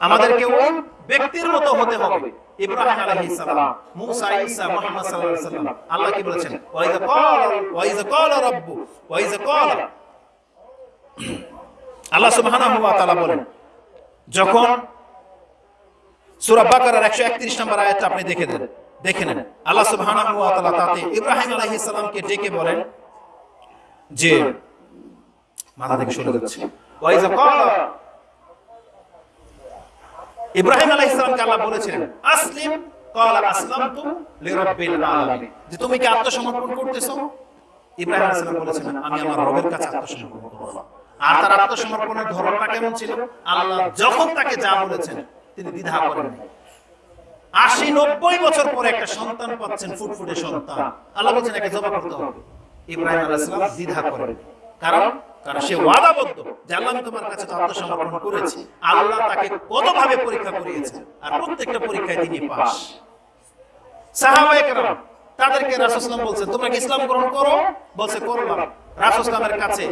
আমাদেরকে ওই ব্যক্তির মতো হতে হবে। ইব্রাহিম আলাইহিস সালাম মুসা ঈসা মুহাম্মদ সাল্লাল্লাহু আলাইহি সাল্লাম। আল্লাহ কি বলেছেন? ওয়াইজা ক্বালা ওয়াইজা ক্বালা রাব্বু ওয়াইজা ক্বালা আল্লাহ সুবহানাহু ওয়া তাআলা বলেন যখন সূরা বাকারার 131 নম্বর আয়াতটা আপনি দেখে দেন দেখে নেন। আল্লাহ সুবহানাহু ওয়া তাআলা তাতে ইব্রাহিম আলাইহিস সালামকে ডেকে বলেন যে মাথা থেকে সরে যাচ্ছে। ওয়াইজা ক্বালা ইব্রাহিম আলাইহিস সালামকে আল্লাহ বলেছিলেন, আসলিম যে তুমি কি আত্মসমর্পণ ইব্রাহিম বলেছেন আমি আমার রবের কাছে আত্মসমর্পণ আর তার আত্মসমর্পণের ধরনটা কেমন ছিল? আল্লাহ যখন তাকে যা বলেছেন, তিনি দ্বিধা করেন আশি নব্বই বছর পরে একটা সন্তান পাচ্ছেন, ফুটফুটে সন্তান। আল্লাহ বলছেন, একে জবা করতে হবে। ইব্রাহিম আলাইহিস সালাম দ্বিধা করেন। কারণ কারণ সে ওয়াদাবদ্ধ। যে আল্লাহ তোমার কাছে আত্মসমর্পণ করেছি। আল্লাহ তাকে কতভাবে পরীক্ষা করিয়েছে আর প্রত্যেকটা পরীক্ষায় তিনি পাস তাদেরকে রাসূলুল্লাহ বলছেন তোমরা কি ইসলাম গ্রহণ করো? বলছে করলাম রাসূলুল্লাহের কাছে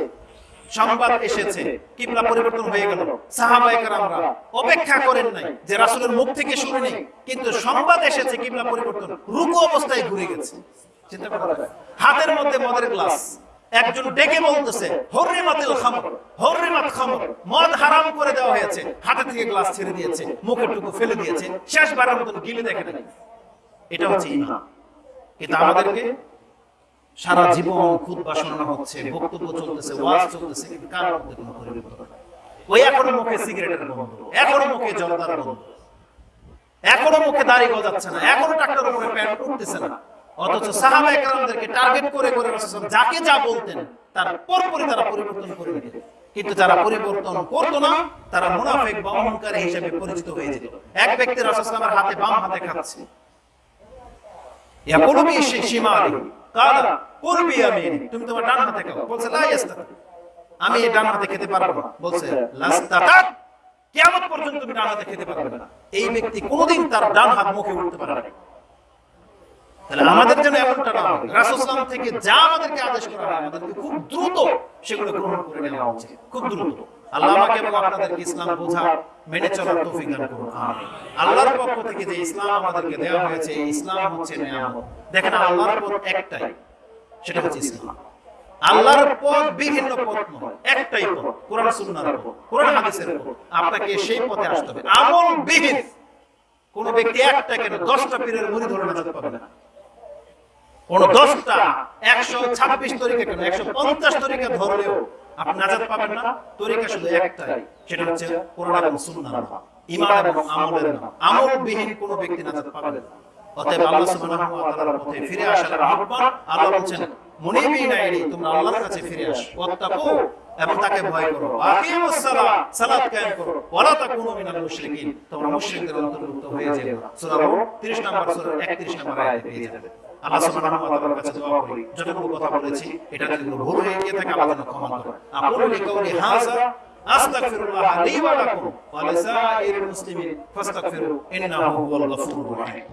সংবাদ এসেছে, কিবলা পরিবর্তন হয়ে গেল। অপেক্ষা করেন নাই যে রাসূলের মুখ থেকে শুনে নেই, কিন্তু সংবাদ এসেছে, কিবলা পরিবর্তন রুকু অবস্থায় ঘুরে গেছে। চিন্তা করা হাতের মধ্যে মদের গ্লাস। একজন ডেকে বলতেছে হরিমাতিল খামর হরিমাত খামর, মদ হারাম করে দেওয়া হয়েছে, হাতে থেকে গ্লাস ছেড়ে দিয়েছে, মুখের টুকু ফেলে দিয়েছে শেষবারের মতন গিলে দেখে নাই। এটা হচ্ছে ইমান। কিন্তু আমাদেরকে সারা জীবন খুদ বাসনা হচ্ছে, বক্তব্য চলতেছে, ওয়াজ চলতেছে, কিন্তু কার মধ্যে কোনো পরিবর্তন ওই এখনও মুখে সিগারেটের গন্ধ, এখনও মুখে জলদার গন্ধ, এখনও মুখে দাড়ি গজাচ্ছে না, এখনও টাকটার উপরে প্যান্ট উঠতেছে না। অথচ সাহাবা একরামদেরকে টার্গেট করে করে যাকে যা বলতেন, তার পরপরই তারা পরিবর্তন করে দিতেন কিন্তু যারা পরিবর্তন করতো না, তারা মুনাফিক বা অহংকারী হিসেবে পরিচিত হয়ে যেত। এক ব্যক্তি রাসূলের হাতে বাম হাতে খাচ্ছে। এই ডান হাতে খেতে পারব না। বলছে লাস্তাতাত পর্যন্ত তুমি ডান হাতে খেতে পারবে না। এই ব্যক্তি কোনোদিন তার ডান হাত মুখে উঠতে পারবে না আমাদের জন্য এমনটা না থেকে যা আমাদেরকে আদেশ করা হয়, আমাদেরকে খুব দ্রুত সেগুলো গ্রহণ করে নেওয়া উচিত। খুব দ্রুত। আপনাকে সেই পথে আসতে হবে। আমল বিহীন কোন ব্যক্তি একটা কেন দশটা পীরের মুড়ি ধরে নাজাত পাবে না। দশটা একশো ছাব্বিশ তরিকা কেন? একশো পঞ্চাশ তরিকা ধরলেও আপনি নাজাত পাবেন না। তরিকা শুধু একটাই, সেটা হচ্ছে কোরআন এবং সুন্নাহ ইমান এবং আমলের আমলবিহীন কোন ব্যক্তি নাজাত পাবে না। অতএব আল্লাহ সুবহানাহু ওয়া তাআলার পথে ফিরে আসার আহ্বান আল্লাহ বলছেন মুনিবিনা ইলাইহি তোমরা আল্লাহর কাছে ফিরে আসো। ওয়াত্তাকু এবং তাকে ভয় করো। আকিমুস সালাত সালাত কায়েম করো। ওয়ালা তাকুনু মিনাল মুশরিকিন। তোমরা মুশরিকদের অন্তর্ভুক্ত হয়ে যেও। সূরা 30 নম্বর, সূরা 31 নম্বর আয়াতে পেয়ে যাবে। আল্লাহ সুবহানাহু ওয়া তাআলার কাছে দোয়া করি। যতটুকু কথা বলেছি এটা যদি কোনো ভুল হয়ে গিয়ে থাকে আল্লাহ যেন ক্ষমা করেন আকুলু লিকাউলি হাযা আস্তাগফিরুল্লাহ লি ওয়া লাকুম। ওয়া লিসাইরিল মুসলিমিন ফাস্তাগফিরু ইন্নাহু হুয়াল গফুরুর রাহিম।